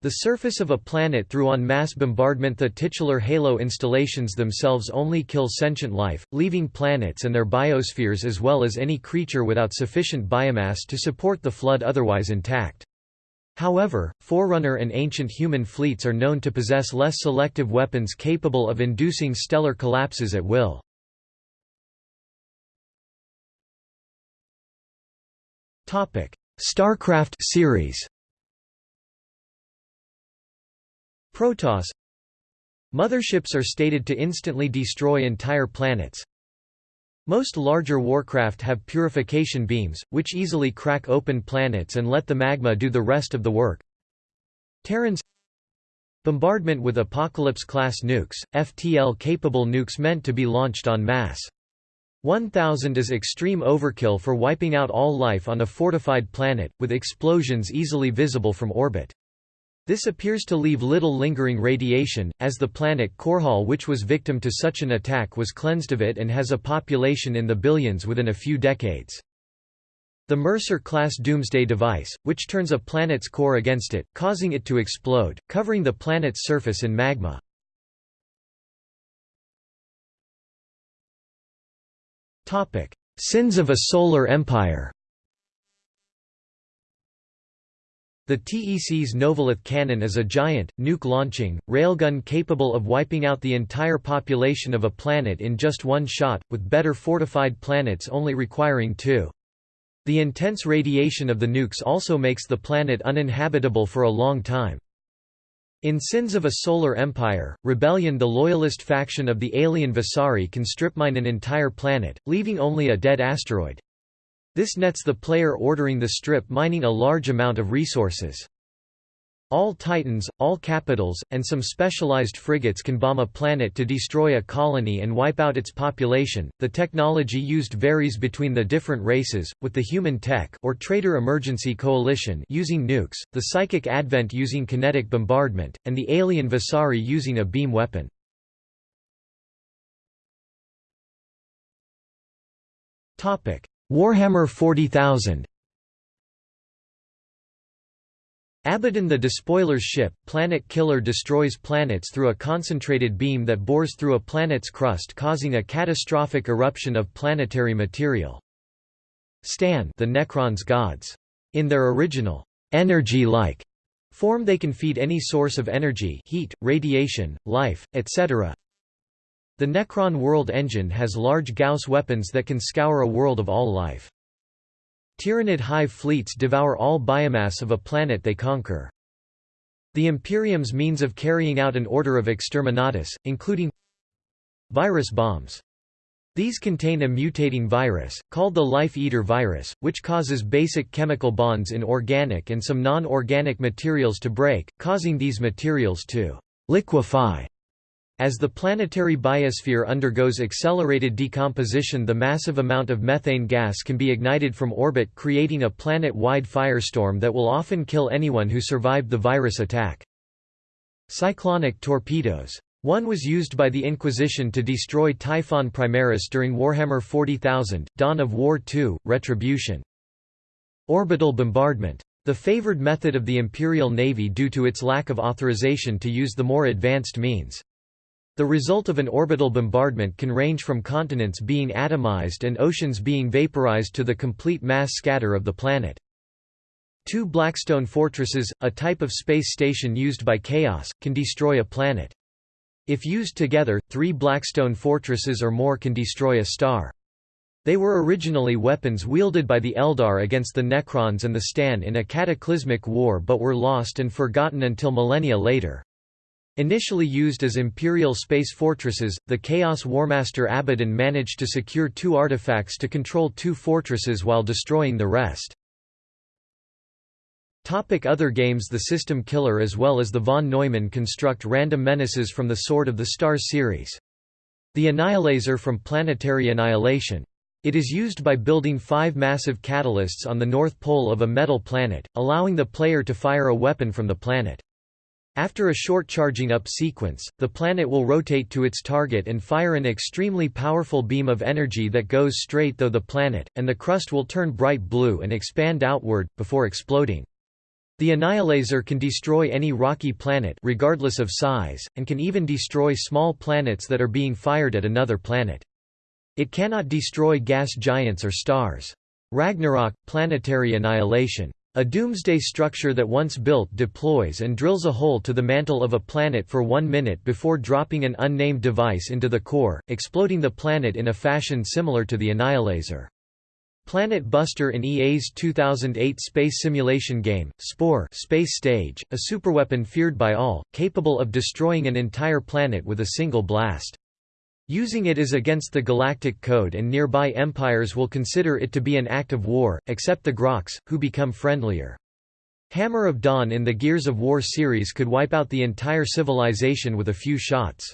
the surface of a planet through on mass bombardment The titular HALO installations themselves only kill sentient life, leaving planets and their biospheres as well as any creature without sufficient biomass to support the flood otherwise intact. However, Forerunner and ancient human fleets are known to possess less selective weapons capable of inducing stellar collapses at will. StarCraft series Protoss Motherships are stated to instantly destroy entire planets. Most larger warcraft have purification beams, which easily crack open planets and let the magma do the rest of the work. Terrans Bombardment with Apocalypse-class nukes, FTL-capable nukes meant to be launched en masse. 1000 is extreme overkill for wiping out all life on a fortified planet, with explosions easily visible from orbit. This appears to leave little lingering radiation, as the planet Korhal which was victim to such an attack was cleansed of it and has a population in the billions within a few decades. The Mercer-class doomsday device, which turns a planet's core against it, causing it to explode, covering the planet's surface in magma. Sins of a Solar Empire The TEC's Novolith cannon is a giant, nuke-launching, railgun capable of wiping out the entire population of a planet in just one shot, with better fortified planets only requiring two. The intense radiation of the nukes also makes the planet uninhabitable for a long time. In Sins of a Solar Empire, Rebellion the loyalist faction of the alien Vasari can strip mine an entire planet, leaving only a dead asteroid. This nets the player ordering the strip mining a large amount of resources. All Titans, all Capitals, and some specialized frigates can bomb a planet to destroy a colony and wipe out its population. The technology used varies between the different races, with the Human Tech or trader Emergency Coalition using nukes, the Psychic Advent using kinetic bombardment, and the alien Vasari using a beam weapon. Topic: Warhammer 40,000 Abaddon the Despoiler's ship, Planet Killer destroys planets through a concentrated beam that bores through a planet's crust causing a catastrophic eruption of planetary material. C'tan the Necrons gods. In their original, energy-like form they can feed any source of energy heat, radiation, life, etc. The Necron world engine has large Gauss weapons that can scour a world of all life. Tyranid hive fleets devour all biomass of a planet they conquer. The Imperium's means of carrying out an order of exterminatus, including virus bombs. These contain a mutating virus, called the Life Eater virus, which causes basic chemical bonds in organic and some non-organic materials to break, causing these materials to liquefy as the planetary biosphere undergoes accelerated decomposition the massive amount of methane gas can be ignited from orbit creating a planet-wide firestorm that will often kill anyone who survived the virus attack. Cyclonic torpedoes. One was used by the Inquisition to destroy Typhon Primaris during Warhammer 40,000, Dawn of War II, Retribution. Orbital bombardment. The favored method of the Imperial Navy due to its lack of authorization to use the more advanced means. The result of an orbital bombardment can range from continents being atomized and oceans being vaporized to the complete mass scatter of the planet. Two Blackstone fortresses, a type of space station used by Chaos, can destroy a planet. If used together, three Blackstone fortresses or more can destroy a star. They were originally weapons wielded by the Eldar against the Necrons and the C'tan in a cataclysmic war but were lost and forgotten until millennia later. Initially used as Imperial space fortresses, the Chaos Warmaster Abaddon managed to secure two artifacts to control two fortresses while destroying the rest. Topic other games The System Killer as well as the von Neumann construct random menaces from the Sword of the Stars series. The Annihilazor from Planetary Annihilation. It is used by building five massive catalysts on the north pole of a metal planet, allowing the player to fire a weapon from the planet. After a short charging up sequence, the planet will rotate to its target and fire an extremely powerful beam of energy that goes straight through the planet, and the crust will turn bright blue and expand outward, before exploding. The Annihilazor can destroy any rocky planet regardless of size, and can even destroy small planets that are being fired at another planet. It cannot destroy gas giants or stars. Ragnarok – Planetary annihilation a doomsday structure that once built deploys and drills a hole to the mantle of a planet for one minute before dropping an unnamed device into the core, exploding the planet in a fashion similar to the Annihilazor. Planet Buster in EA's 2008 space simulation game, Spore Space Stage, a superweapon feared by all, capable of destroying an entire planet with a single blast. Using it is against the Galactic Code and nearby empires will consider it to be an act of war, except the Grox, who become friendlier. Hammer of Dawn in the Gears of War series could wipe out the entire civilization with a few shots.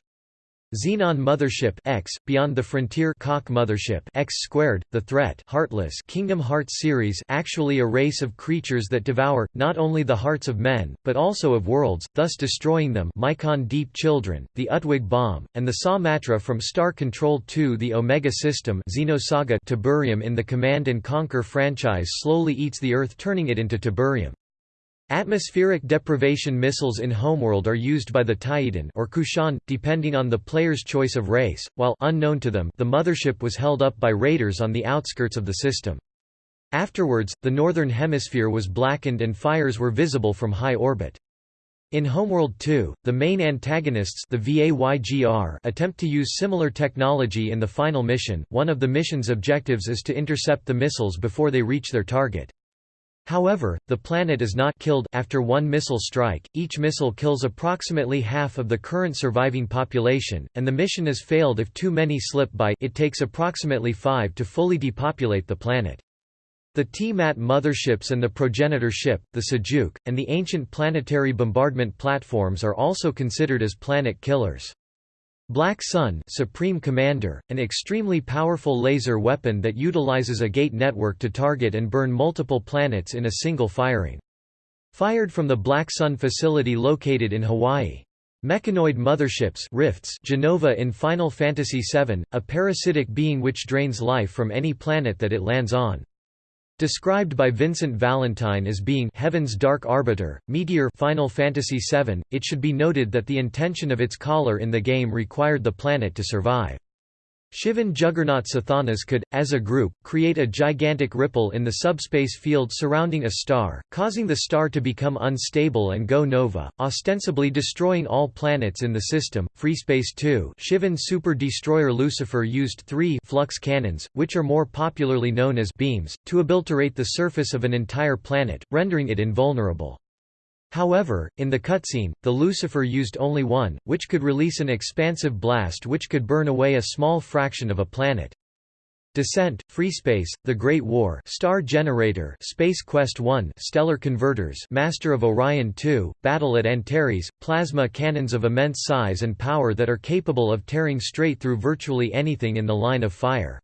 Xenon Mothership X, Beyond the Frontier Cock Mothership X squared, The Threat Heartless Kingdom Hearts series actually a race of creatures that devour, not only the hearts of men, but also of worlds, thus destroying them Mycon Deep Children, the Utwig Bomb, and the Sa-Matra from Star Control 2 The Omega System Xenosaga Tiberium in the Command & Conquer franchise slowly eats the Earth turning it into Tiberium. Atmospheric deprivation missiles in Homeworld are used by the Taiidan or Kushan, depending on the player's choice of race, while unknown to them, the mothership was held up by raiders on the outskirts of the system. Afterwards, the northern hemisphere was blackened and fires were visible from high orbit. In Homeworld 2, the main antagonists the VAYGR attempt to use similar technology in the final mission. One of the mission's objectives is to intercept the missiles before they reach their target. However, the planet is not killed after one missile strike. Each missile kills approximately half of the current surviving population, and the mission is failed if too many slip by. It takes approximately 5 to fully depopulate the planet. The T-MAT motherships and the progenitor ship, the Sajuuk, and the ancient planetary bombardment platforms are also considered as planet killers. Black Sun Supreme Commander, an extremely powerful laser weapon that utilizes a gate network to target and burn multiple planets in a single firing. Fired from the Black Sun facility located in Hawaii. Mechanoid motherships rifts Jenova in Final Fantasy VII, a parasitic being which drains life from any planet that it lands on. Described by Vincent Valentine as being Heaven's Dark Arbiter, Meteor Final Fantasy VII, it should be noted that the intention of its caller in the game required the planet to survive. Shivan Juggernaut Sathanas could, as a group, create a gigantic ripple in the subspace field surrounding a star, causing the star to become unstable and go nova, ostensibly destroying all planets in the system. Freespace 2 Shivan Super Destroyer Lucifer used three flux cannons, which are more popularly known as beams, to obliterate the surface of an entire planet, rendering it invulnerable. However, in the cutscene, the Lucifer used only one, which could release an expansive blast which could burn away a small fraction of a planet. Descent, Free Space, The Great War Star Generator Space Quest 1 Stellar Converters Master of Orion 2, Battle at Antares, plasma cannons of immense size and power that are capable of tearing straight through virtually anything in the line of fire.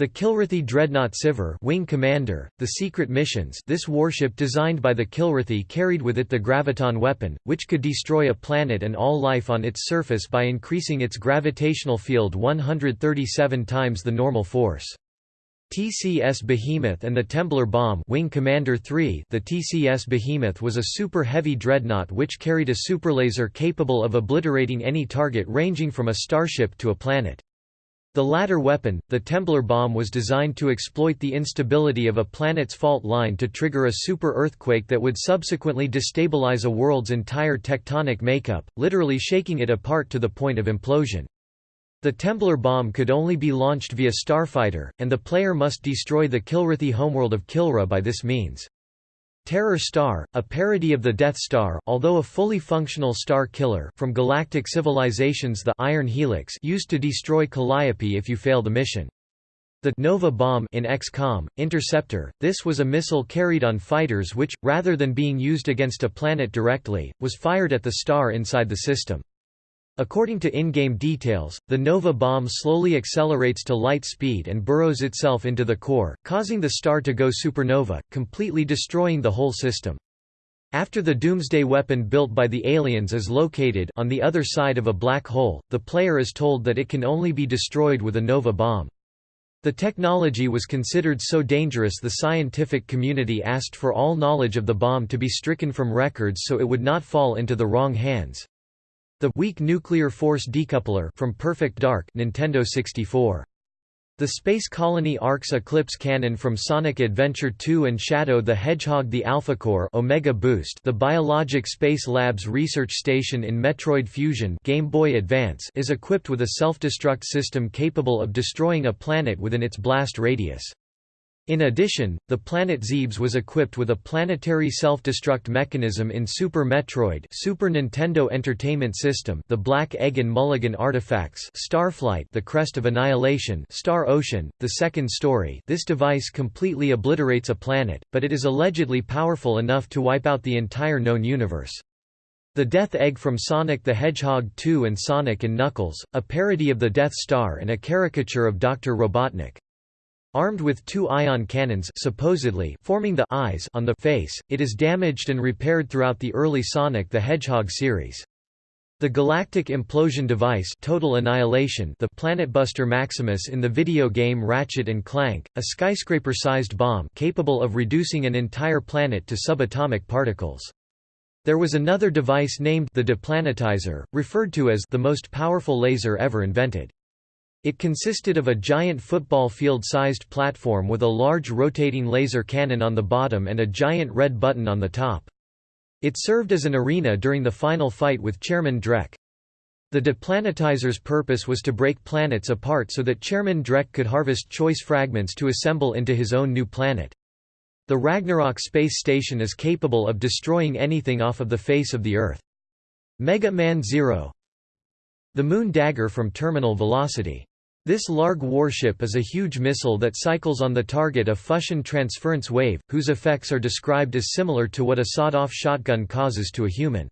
The Kilrathi Dreadnought Sivar Wing Commander, the Secret Missions this warship designed by the Kilrathi carried with it the Graviton weapon, which could destroy a planet and all life on its surface by increasing its gravitational field 137 times the normal force. TCS Behemoth and the Templar Bomb Wing Commander 3 The TCS Behemoth was a super-heavy dreadnought which carried a superlaser capable of obliterating any target ranging from a starship to a planet. The latter weapon, the Templar bomb was designed to exploit the instability of a planet's fault line to trigger a super-earthquake that would subsequently destabilize a world's entire tectonic makeup, literally shaking it apart to the point of implosion. The Templar bomb could only be launched via starfighter, and the player must destroy the Kilrathi homeworld of Kilrah by this means. Terror Star, a parody of the Death Star, although a fully functional star killer from Galactic Civilizations the Iron Helix used to destroy Calliope if you fail the mission. The Nova Bomb in XCOM, Interceptor, this was a missile carried on fighters which, rather than being used against a planet directly, was fired at the star inside the system. According to in-game details, the Nova bomb slowly accelerates to light speed and burrows itself into the core, causing the star to go supernova, completely destroying the whole system. After the Doomsday weapon built by the aliens is located on the other side of a black hole, the player is told that it can only be destroyed with a Nova bomb. The technology was considered so dangerous the scientific community asked for all knowledge of the bomb to be stricken from records so it would not fall into the wrong hands. The weak nuclear force decoupler from Perfect Dark Nintendo 64. The Space Colony ARK's Eclipse Cannon from Sonic Adventure 2 and Shadow the Hedgehog the Alpha Core Omega Boost The Biologic Space Labs research station in Metroid Fusion Game Boy Advance is equipped with a self-destruct system capable of destroying a planet within its blast radius. In addition, the planet Zebes was equipped with a planetary self-destruct mechanism in Super Metroid Super Nintendo Entertainment System the Black Egg and Mulligan artifacts Starflight the Crest of Annihilation Star Ocean, the second story this device completely obliterates a planet, but it is allegedly powerful enough to wipe out the entire known universe. The Death Egg from Sonic the Hedgehog 2 and Sonic and Knuckles, a parody of the Death Star and a caricature of Dr. Robotnik. Armed with two ion cannons supposedly forming the eyes on the face, it is damaged and repaired throughout the early Sonic the Hedgehog series. The Galactic Implosion Device Total Annihilation the Planetbuster Maximus in the video game Ratchet & Clank, a skyscraper-sized bomb capable of reducing an entire planet to subatomic particles. There was another device named the Deplanetizer, referred to as the most powerful laser ever invented. It consisted of a giant football field-sized platform with a large rotating laser cannon on the bottom and a giant red button on the top. It served as an arena during the final fight with Chairman Drek. The deplanetizer's purpose was to break planets apart so that Chairman Drek could harvest choice fragments to assemble into his own new planet. The Ragnarok space station is capable of destroying anything off of the face of the Earth. Mega Man Zero The Moon Dagger from Terminal Velocity This Larg warship is a huge missile that cycles on the target a fusion transference wave, whose effects are described as similar to what a sawed-off shotgun causes to a human.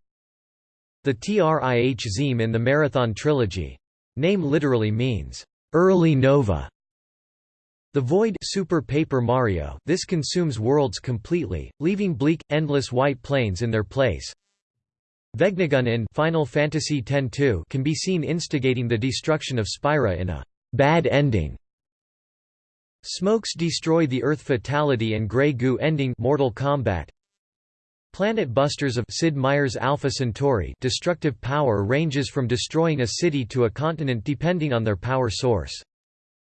The TRIH Zeme in the Marathon trilogy. Name literally means, "...early nova". The Void Super Paper Mario this consumes worlds completely, leaving bleak, endless white plains in their place. Vegnagun in Final Fantasy X-2 can be seen instigating the destruction of Spira in a «bad ending». Smokes destroy the Earth Fatality and Grey Goo ending Mortal Kombat. Planet Busters of Sid Meier's Alpha Centauri destructive power ranges from destroying a city to a continent depending on their power source.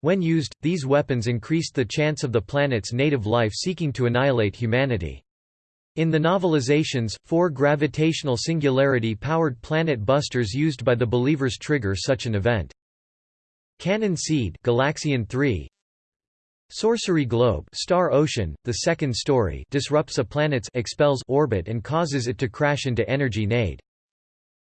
When used, these weapons increased the chance of the planet's native life seeking to annihilate humanity. In the novelizations, four gravitational singularity-powered planet busters used by the Believers trigger such an event. Cannon Seed Galaxian 3 Sorcery Globe Star Ocean, the second story disrupts a planet's expels orbit and causes it to crash into energy nade.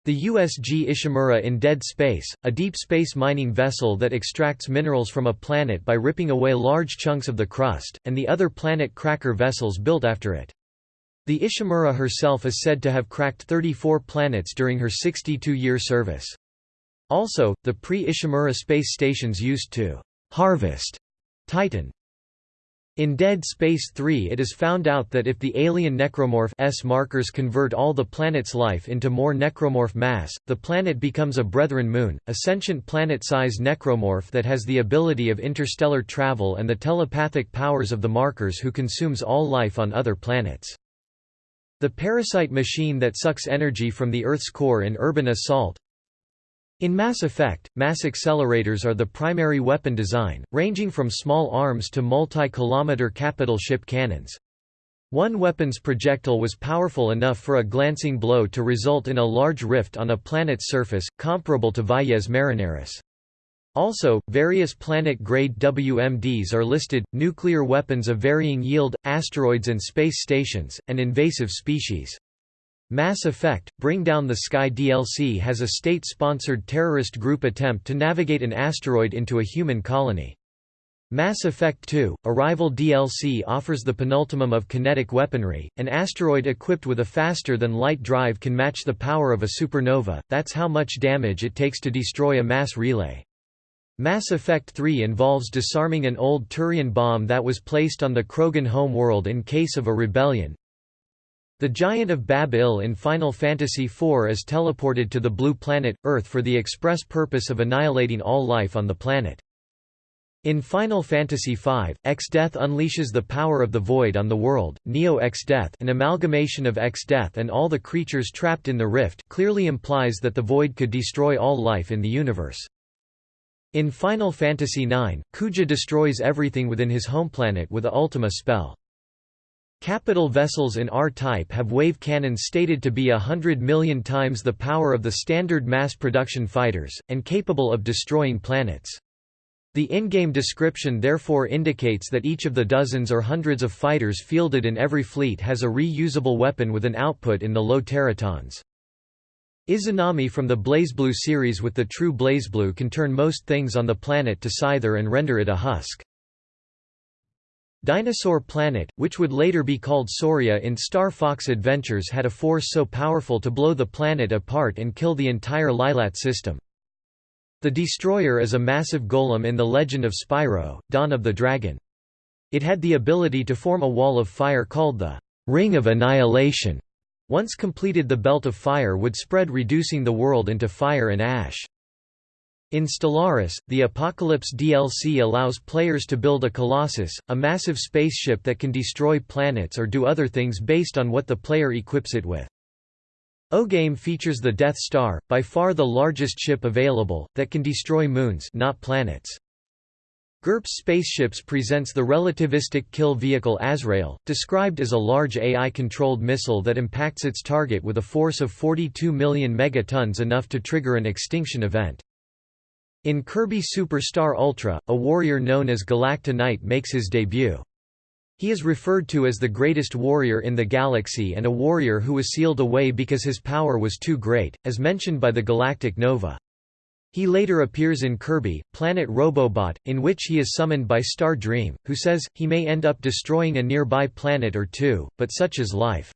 The USG Ishimura in Dead Space, a deep space mining vessel that extracts minerals from a planet by ripping away large chunks of the crust, and the other planet cracker vessels built after it. The Ishimura herself is said to have cracked 34 planets during her 62-year service. Also, the pre-Ishimura space stations used to «harvest» Titan in Dead Space 3 it is found out that if the alien necromorph S markers convert all the planet's life into more necromorph mass, the planet becomes a Brethren moon, a sentient planet-size necromorph that has the ability of interstellar travel and the telepathic powers of the markers who consumes all life on other planets. The parasite machine that sucks energy from the Earth's core in Urban Assault, in Mass Effect, mass accelerators are the primary weapon design, ranging from small arms to multi-kilometer capital ship cannons. One weapon's projectile was powerful enough for a glancing blow to result in a large rift on a planet's surface, comparable to Valles Marineris. Also, various planet-grade WMDs are listed, nuclear weapons of varying yield, asteroids and space stations, and invasive species. Mass Effect, Bring Down the Sky DLC has a state-sponsored terrorist group attempt to navigate an asteroid into a human colony. Mass Effect 2, Arrival DLC offers the penultimum of kinetic weaponry, an asteroid equipped with a faster-than-light drive can match the power of a supernova, that's how much damage it takes to destroy a mass relay. Mass Effect 3 involves disarming an old Turian bomb that was placed on the Krogan homeworld in case of a rebellion, the Giant of Bab-Il in Final Fantasy IV is teleported to the blue planet, Earth for the express purpose of annihilating all life on the planet. In Final Fantasy V, X-Death unleashes the power of the Void on the world. Neo X-Death an amalgamation of X-Death and all the creatures trapped in the rift, clearly implies that the Void could destroy all life in the universe. In Final Fantasy IX, Kuja destroys everything within his homeplanet with a Ultima spell. Capital vessels in R-type have wave cannons stated to be a hundred million times the power of the standard mass production fighters, and capable of destroying planets. The in-game description therefore indicates that each of the dozens or hundreds of fighters fielded in every fleet has a reusable weapon with an output in the low teratons. Izanami from the BlazBlue series with the true BlazBlue can turn most things on the planet to Scyther and render it a husk. Dinosaur Planet, which would later be called Sauria in Star Fox Adventures had a force so powerful to blow the planet apart and kill the entire Lylat system. The Destroyer is a massive golem in the legend of Spyro, Dawn of the Dragon. It had the ability to form a wall of fire called the Ring of Annihilation. Once completed the belt of fire would spread reducing the world into fire and ash. In Stellaris, the Apocalypse DLC allows players to build a Colossus, a massive spaceship that can destroy planets or do other things based on what the player equips it with. O-Game features the Death Star, by far the largest ship available, that can destroy moons not planets. GURPS Spaceships presents the relativistic kill vehicle Azrael, described as a large AI-controlled missile that impacts its target with a force of 42 million megatons enough to trigger an extinction event. In Kirby Super Star Ultra, a warrior known as Galacta Knight makes his debut. He is referred to as the greatest warrior in the galaxy and a warrior who was sealed away because his power was too great, as mentioned by the Galactic Nova. He later appears in Kirby, Planet Robobot, in which he is summoned by Star Dream, who says, he may end up destroying a nearby planet or two, but such is life.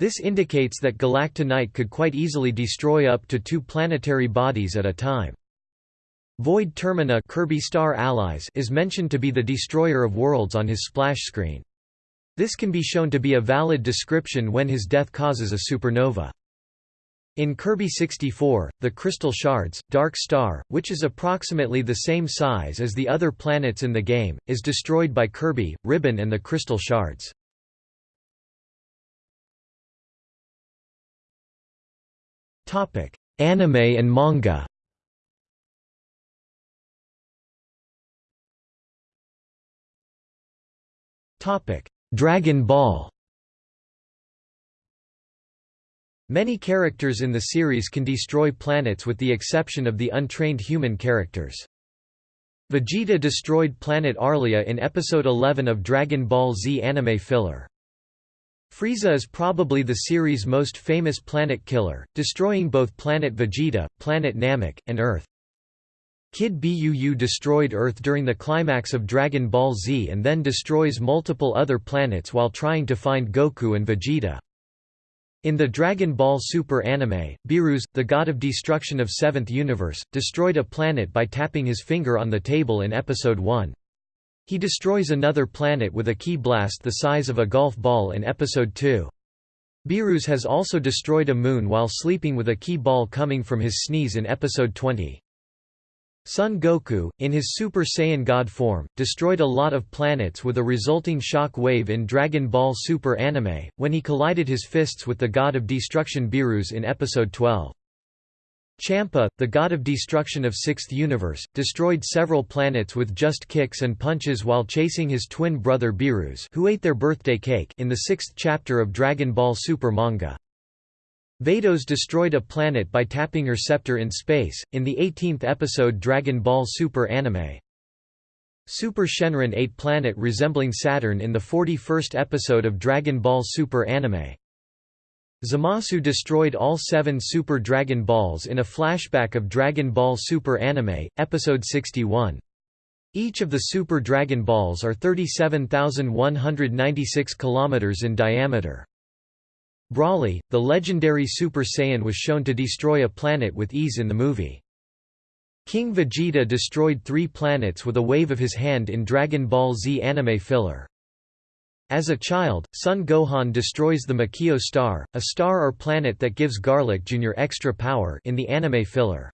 This indicates that Galacta Knight could quite easily destroy up to two planetary bodies at a time. Void Termina Kirby Star Allies is mentioned to be the destroyer of worlds on his splash screen. This can be shown to be a valid description when his death causes a supernova. In Kirby 64, the Crystal Shards, Dark Star, which is approximately the same size as the other planets in the game, is destroyed by Kirby, Ribbon and the Crystal Shards. Anime and manga Dragon Ball Many characters in the series can destroy planets with the exception of the untrained human characters. Vegeta destroyed planet Arlia in episode 11 of Dragon Ball Z anime filler. Frieza is probably the series' most famous planet killer, destroying both planet Vegeta, planet Namek, and Earth. Kid Buu destroyed Earth during the climax of Dragon Ball Z and then destroys multiple other planets while trying to find Goku and Vegeta. In the Dragon Ball Super anime, Beerus, the god of destruction of Seventh Universe, destroyed a planet by tapping his finger on the table in Episode 1. He destroys another planet with a ki blast the size of a golf ball in Episode 2. Beerus has also destroyed a moon while sleeping with a ki ball coming from his sneeze in Episode 20. Son Goku, in his Super Saiyan God form, destroyed a lot of planets with a resulting shock wave in Dragon Ball Super anime, when he collided his fists with the god of destruction Beerus in Episode 12. Champa, the god of destruction of Sixth Universe, destroyed several planets with just kicks and punches while chasing his twin brother Beerus who ate their birthday cake in the sixth chapter of Dragon Ball Super manga. Vados destroyed a planet by tapping her scepter in space, in the 18th episode Dragon Ball Super anime. Super Shenron ate planet resembling Saturn in the 41st episode of Dragon Ball Super anime. Zamasu destroyed all seven Super Dragon Balls in a flashback of Dragon Ball Super anime, episode 61. Each of the Super Dragon Balls are 37,196 km in diameter. Broly, the legendary Super Saiyan was shown to destroy a planet with ease in the movie. King Vegeta destroyed three planets with a wave of his hand in Dragon Ball Z anime filler. As a child, Son Gohan destroys the Makio star, a star or planet that gives Garlic Jr. extra power in the anime filler.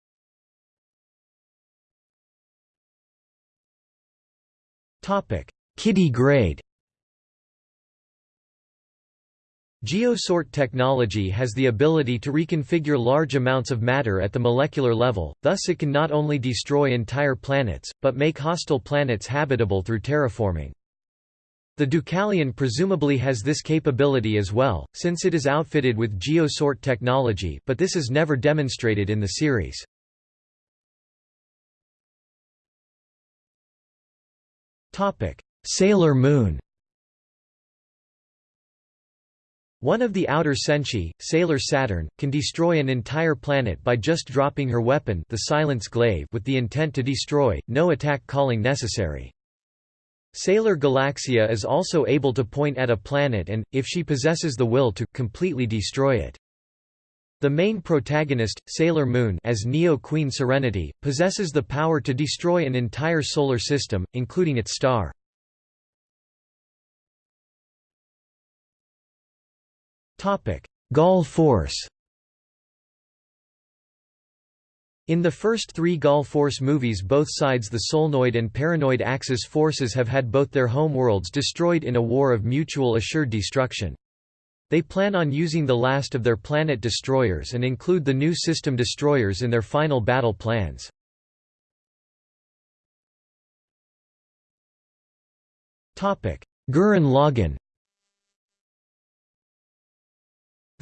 Kiddy Grade Geosort technology has the ability to reconfigure large amounts of matter at the molecular level, thus it can not only destroy entire planets, but make hostile planets habitable through terraforming. The Deucalion presumably has this capability as well, since it is outfitted with Geosort technology but this is never demonstrated in the series. Sailor Moon One of the outer Senshi, Sailor Saturn, can destroy an entire planet by just dropping her weapon the Silence Glaive with the intent to destroy, no attack calling necessary. Sailor Galaxia is also able to point at a planet and, if she possesses the will to, completely destroy it. The main protagonist, Sailor Moon as Neo Queen Serenity, possesses the power to destroy an entire solar system, including its star. Gall Force In the first three Gall Force movies both sides the Solnoid and Paranoid Axis forces have had both their homeworlds destroyed in a war of mutual assured destruction. They plan on using the last of their planet destroyers and include the new system destroyers in their final battle plans. Gurren Lagann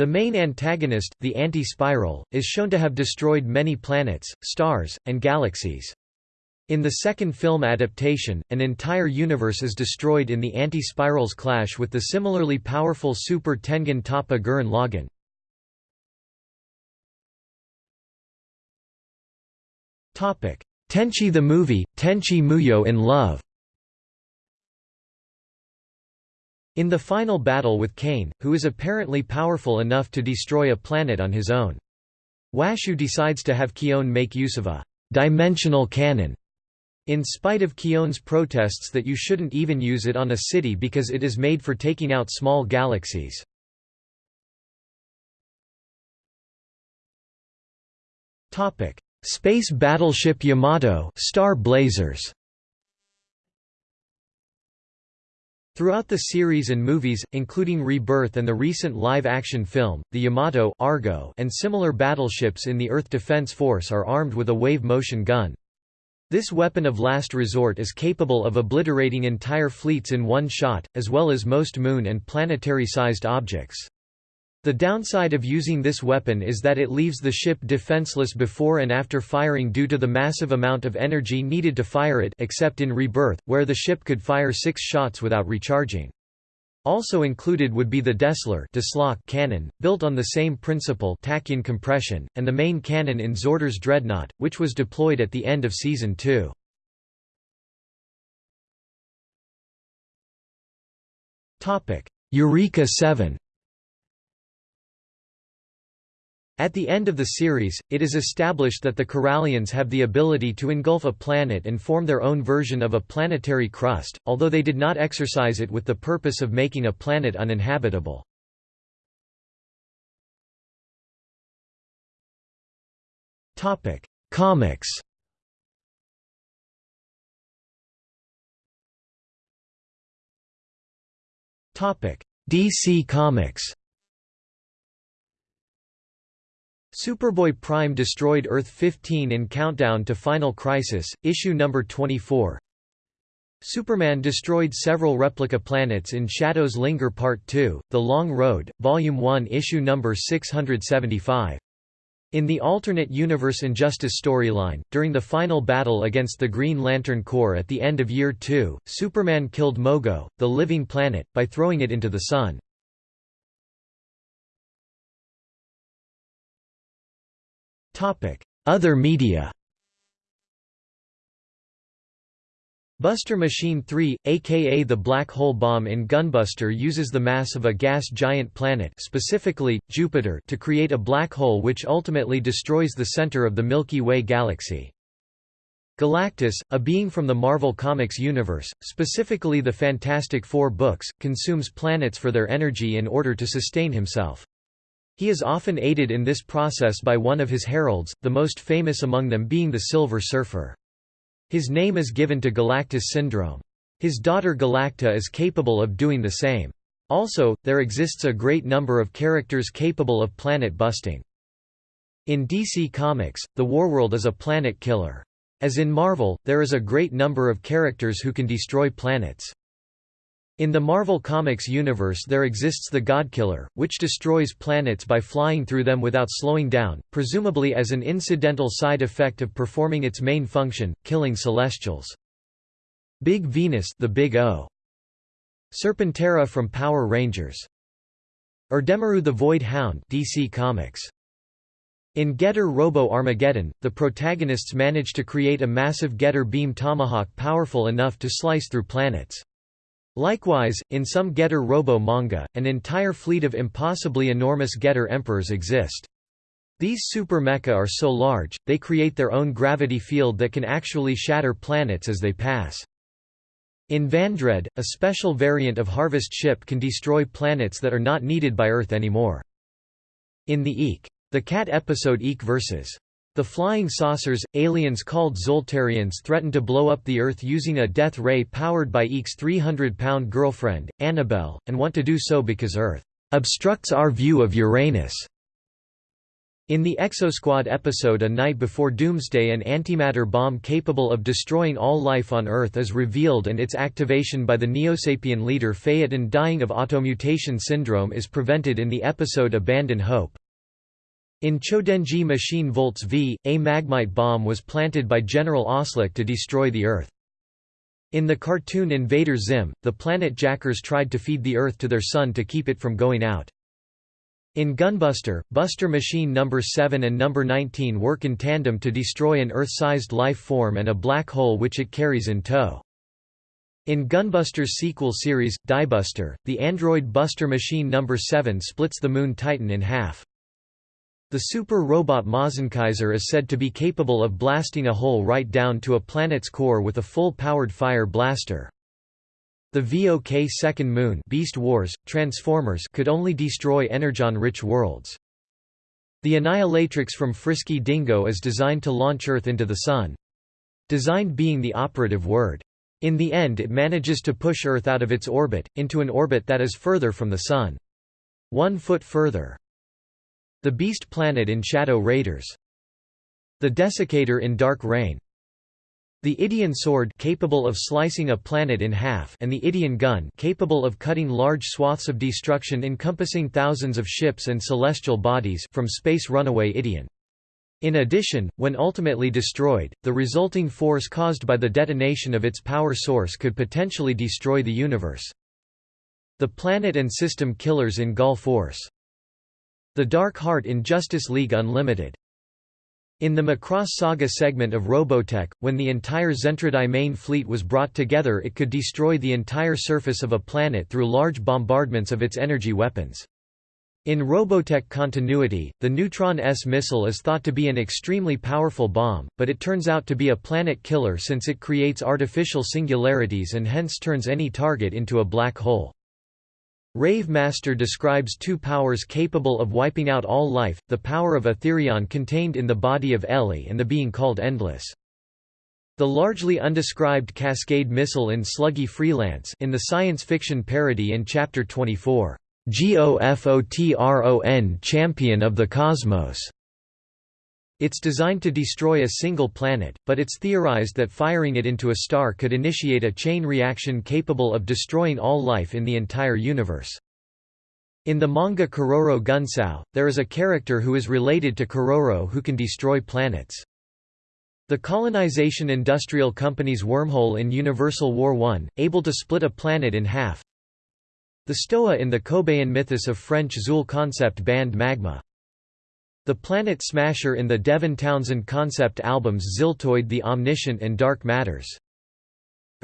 The main antagonist, the Anti-Spiral, is shown to have destroyed many planets, stars, and galaxies. In the second film adaptation, an entire universe is destroyed in the Anti-Spiral's clash with the similarly powerful Super Tengen Toppa Gurren Lagann. Tenchi the movie, Tenchi Muyo in Love In the final battle with Kane, who is apparently powerful enough to destroy a planet on his own. Washu decides to have Kiyone make use of a «dimensional cannon» in spite of Kiyone's protests that you shouldn't even use it on a city because it is made for taking out small galaxies. Space battleship Yamato Star Blazers Throughout the series and movies, including Rebirth and the recent live-action film, the Yamato Argo and similar battleships in the Earth Defense Force are armed with a wave-motion gun. This weapon of last resort is capable of obliterating entire fleets in one shot, as well as most moon and planetary-sized objects. The downside of using this weapon is that it leaves the ship defenseless before and after firing due to the massive amount of energy needed to fire it except in Rebirth, where the ship could fire six shots without recharging. Also included would be the Dessler cannon, built on the same principle tachyon compression, and the main cannon in Zordar's Dreadnought, which was deployed at the end of Season 2. Eureka 7 At the end of the series, it is established that the Coralians have the ability to engulf a planet and form their own version of a planetary crust, although they did not exercise it with the purpose of making a planet uninhabitable. Comics DC Comics Superboy Prime destroyed Earth 15 in Countdown to Final Crisis, issue number 24. Superman destroyed several replica planets in Shadows Linger Part 2, The Long Road, Volume 1 issue number 675. In the alternate universe Injustice storyline, during the final battle against the Green Lantern Corps at the end of Year 2, Superman killed Mogo, the living planet, by throwing it into the Sun. Other media Buster Machine 3, aka the Black Hole Bomb in Gunbuster uses the mass of a gas giant planet specifically, Jupiter to create a black hole which ultimately destroys the center of the Milky Way galaxy. Galactus, a being from the Marvel Comics universe, specifically the Fantastic Four books, consumes planets for their energy in order to sustain himself. He is often aided in this process by one of his heralds, the most famous among them being the Silver Surfer. His name is given to Galactus syndrome. His daughter Galacta is capable of doing the same. Also, there exists a great number of characters capable of planet busting. In DC Comics, the Warworld is a planet killer. As in Marvel, there is a great number of characters who can destroy planets. In the Marvel Comics universe there exists the Godkiller, which destroys planets by flying through them without slowing down, presumably as an incidental side effect of performing its main function, killing Celestials. Big Venus the Big O. Serpentera from Power Rangers. Erdemaru the Void Hound DC Comics. In Getter Robo Armageddon, the protagonists manage to create a massive Getter beam tomahawk powerful enough to slice through planets. Likewise, in some Getter Robo manga, an entire fleet of impossibly enormous Getter Emperors exist. These super mecha are so large, they create their own gravity field that can actually shatter planets as they pass. In Vandred, a special variant of Harvest Ship can destroy planets that are not needed by Earth anymore. In the Eek! The Cat episode Eek vs. The flying saucers, aliens called Zoltarians threaten to blow up the Earth using a death ray powered by Eek's 300-pound girlfriend, Annabelle, and want to do so because Earth obstructs our view of Uranus. In the Exosquad episode A Night Before Doomsday an antimatter bomb capable of destroying all life on Earth is revealed and its activation by the Neosapien leader Phaeton dying of automutation syndrome is prevented in the episode Abandon Hope. In Chodenji Machine Voltes V, a magmite bomb was planted by General Oslick to destroy the Earth. In the cartoon Invader Zim, the planet Jackers tried to feed the Earth to their sun to keep it from going out. In Gunbuster, Buster Machine No. 7 and No. 19 work in tandem to destroy an Earth-sized life form and a black hole which it carries in tow. In Gunbuster's sequel series, Diebuster, the android Buster Machine No. 7 splits the Moon Titan in half. The super robot Mazinkaiser is said to be capable of blasting a hole right down to a planet's core with a full-powered fire blaster. The VOK Second Moon Beast Wars, Transformers could only destroy energon-rich worlds. The Annihilatrix from Frisky Dingo is designed to launch Earth into the Sun. Designed being the operative word. In the end it manages to push Earth out of its orbit, into an orbit that is further from the Sun. One foot further. The Beast Planet in Shadow Raiders. The Desiccator in Dark Rain. The Ideon sword capable of slicing a planet in half and the Ideon gun capable of cutting large swaths of destruction encompassing thousands of ships and celestial bodies from Space Runaway Ideon. In addition, when ultimately destroyed, the resulting force caused by the detonation of its power source could potentially destroy the universe. The planet and system killers in Gall Force. The Dark Heart in Justice League Unlimited. In the Macross Saga segment of Robotech, when the entire Zentradi main fleet was brought together it could destroy the entire surface of a planet through large bombardments of its energy weapons. In Robotech continuity, the Neutron S missile is thought to be an extremely powerful bomb, but it turns out to be a planet killer since it creates artificial singularities and hence turns any target into a black hole. Rave Master describes two powers capable of wiping out all life, the power of Etherion contained in the body of Ellie and the being called Endless. The largely undescribed Cascade missile in Sluggy Freelance in the science fiction parody in Chapter 24, GOFOTRON Champion of the Cosmos. It's designed to destroy a single planet, but it's theorized that firing it into a star could initiate a chain reaction capable of destroying all life in the entire universe. In the manga Keroro Gunsou, there is a character who is related to Keroro who can destroy planets. The colonization industrial company's wormhole in Universal War I, able to split a planet in half. The Stoa in the Kobaïan mythos of French Zeuhl concept band Magma. The Planet Smasher in the Devin Townsend concept albums Ziltoid the Omniscient and Dark Matters.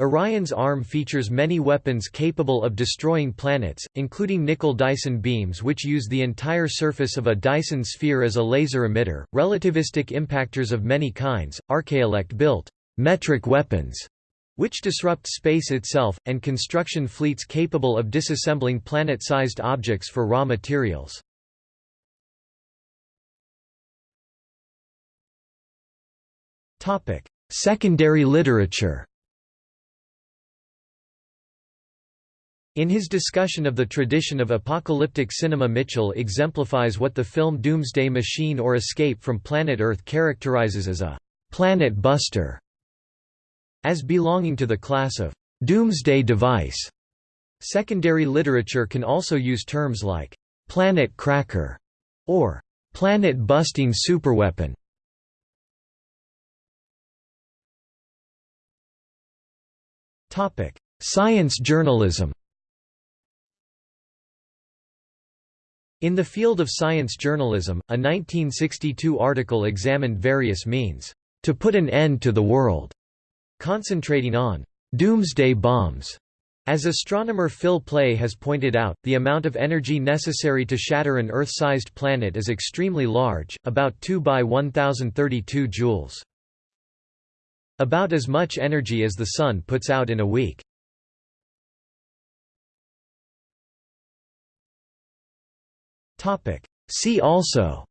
Orion's arm features many weapons capable of destroying planets, including Nicoll-Dyson beams which use the entire surface of a Dyson sphere as a laser emitter, relativistic impactors of many kinds, Archailect-built metric weapons, which disrupt space itself, and construction fleets capable of disassembling planet-sized objects for raw materials. Secondary literature In his discussion of the tradition of apocalyptic cinema Mitchell exemplifies what the film Doomsday Machine or Escape from Planet Earth characterizes as a «planet buster» as belonging to the class of «doomsday device». Secondary literature can also use terms like «planet cracker» or «planet-busting superweapon» Science journalism In the field of science journalism, a 1962 article examined various means to put an end to the world, concentrating on doomsday bombs. As astronomer Phil Plait has pointed out, the amount of energy necessary to shatter an Earth-sized planet is extremely large, about 2 by 1032 joules. About as much energy as the Sun puts out in a week. See also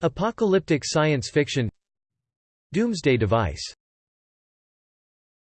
Apocalyptic science fiction Doomsday device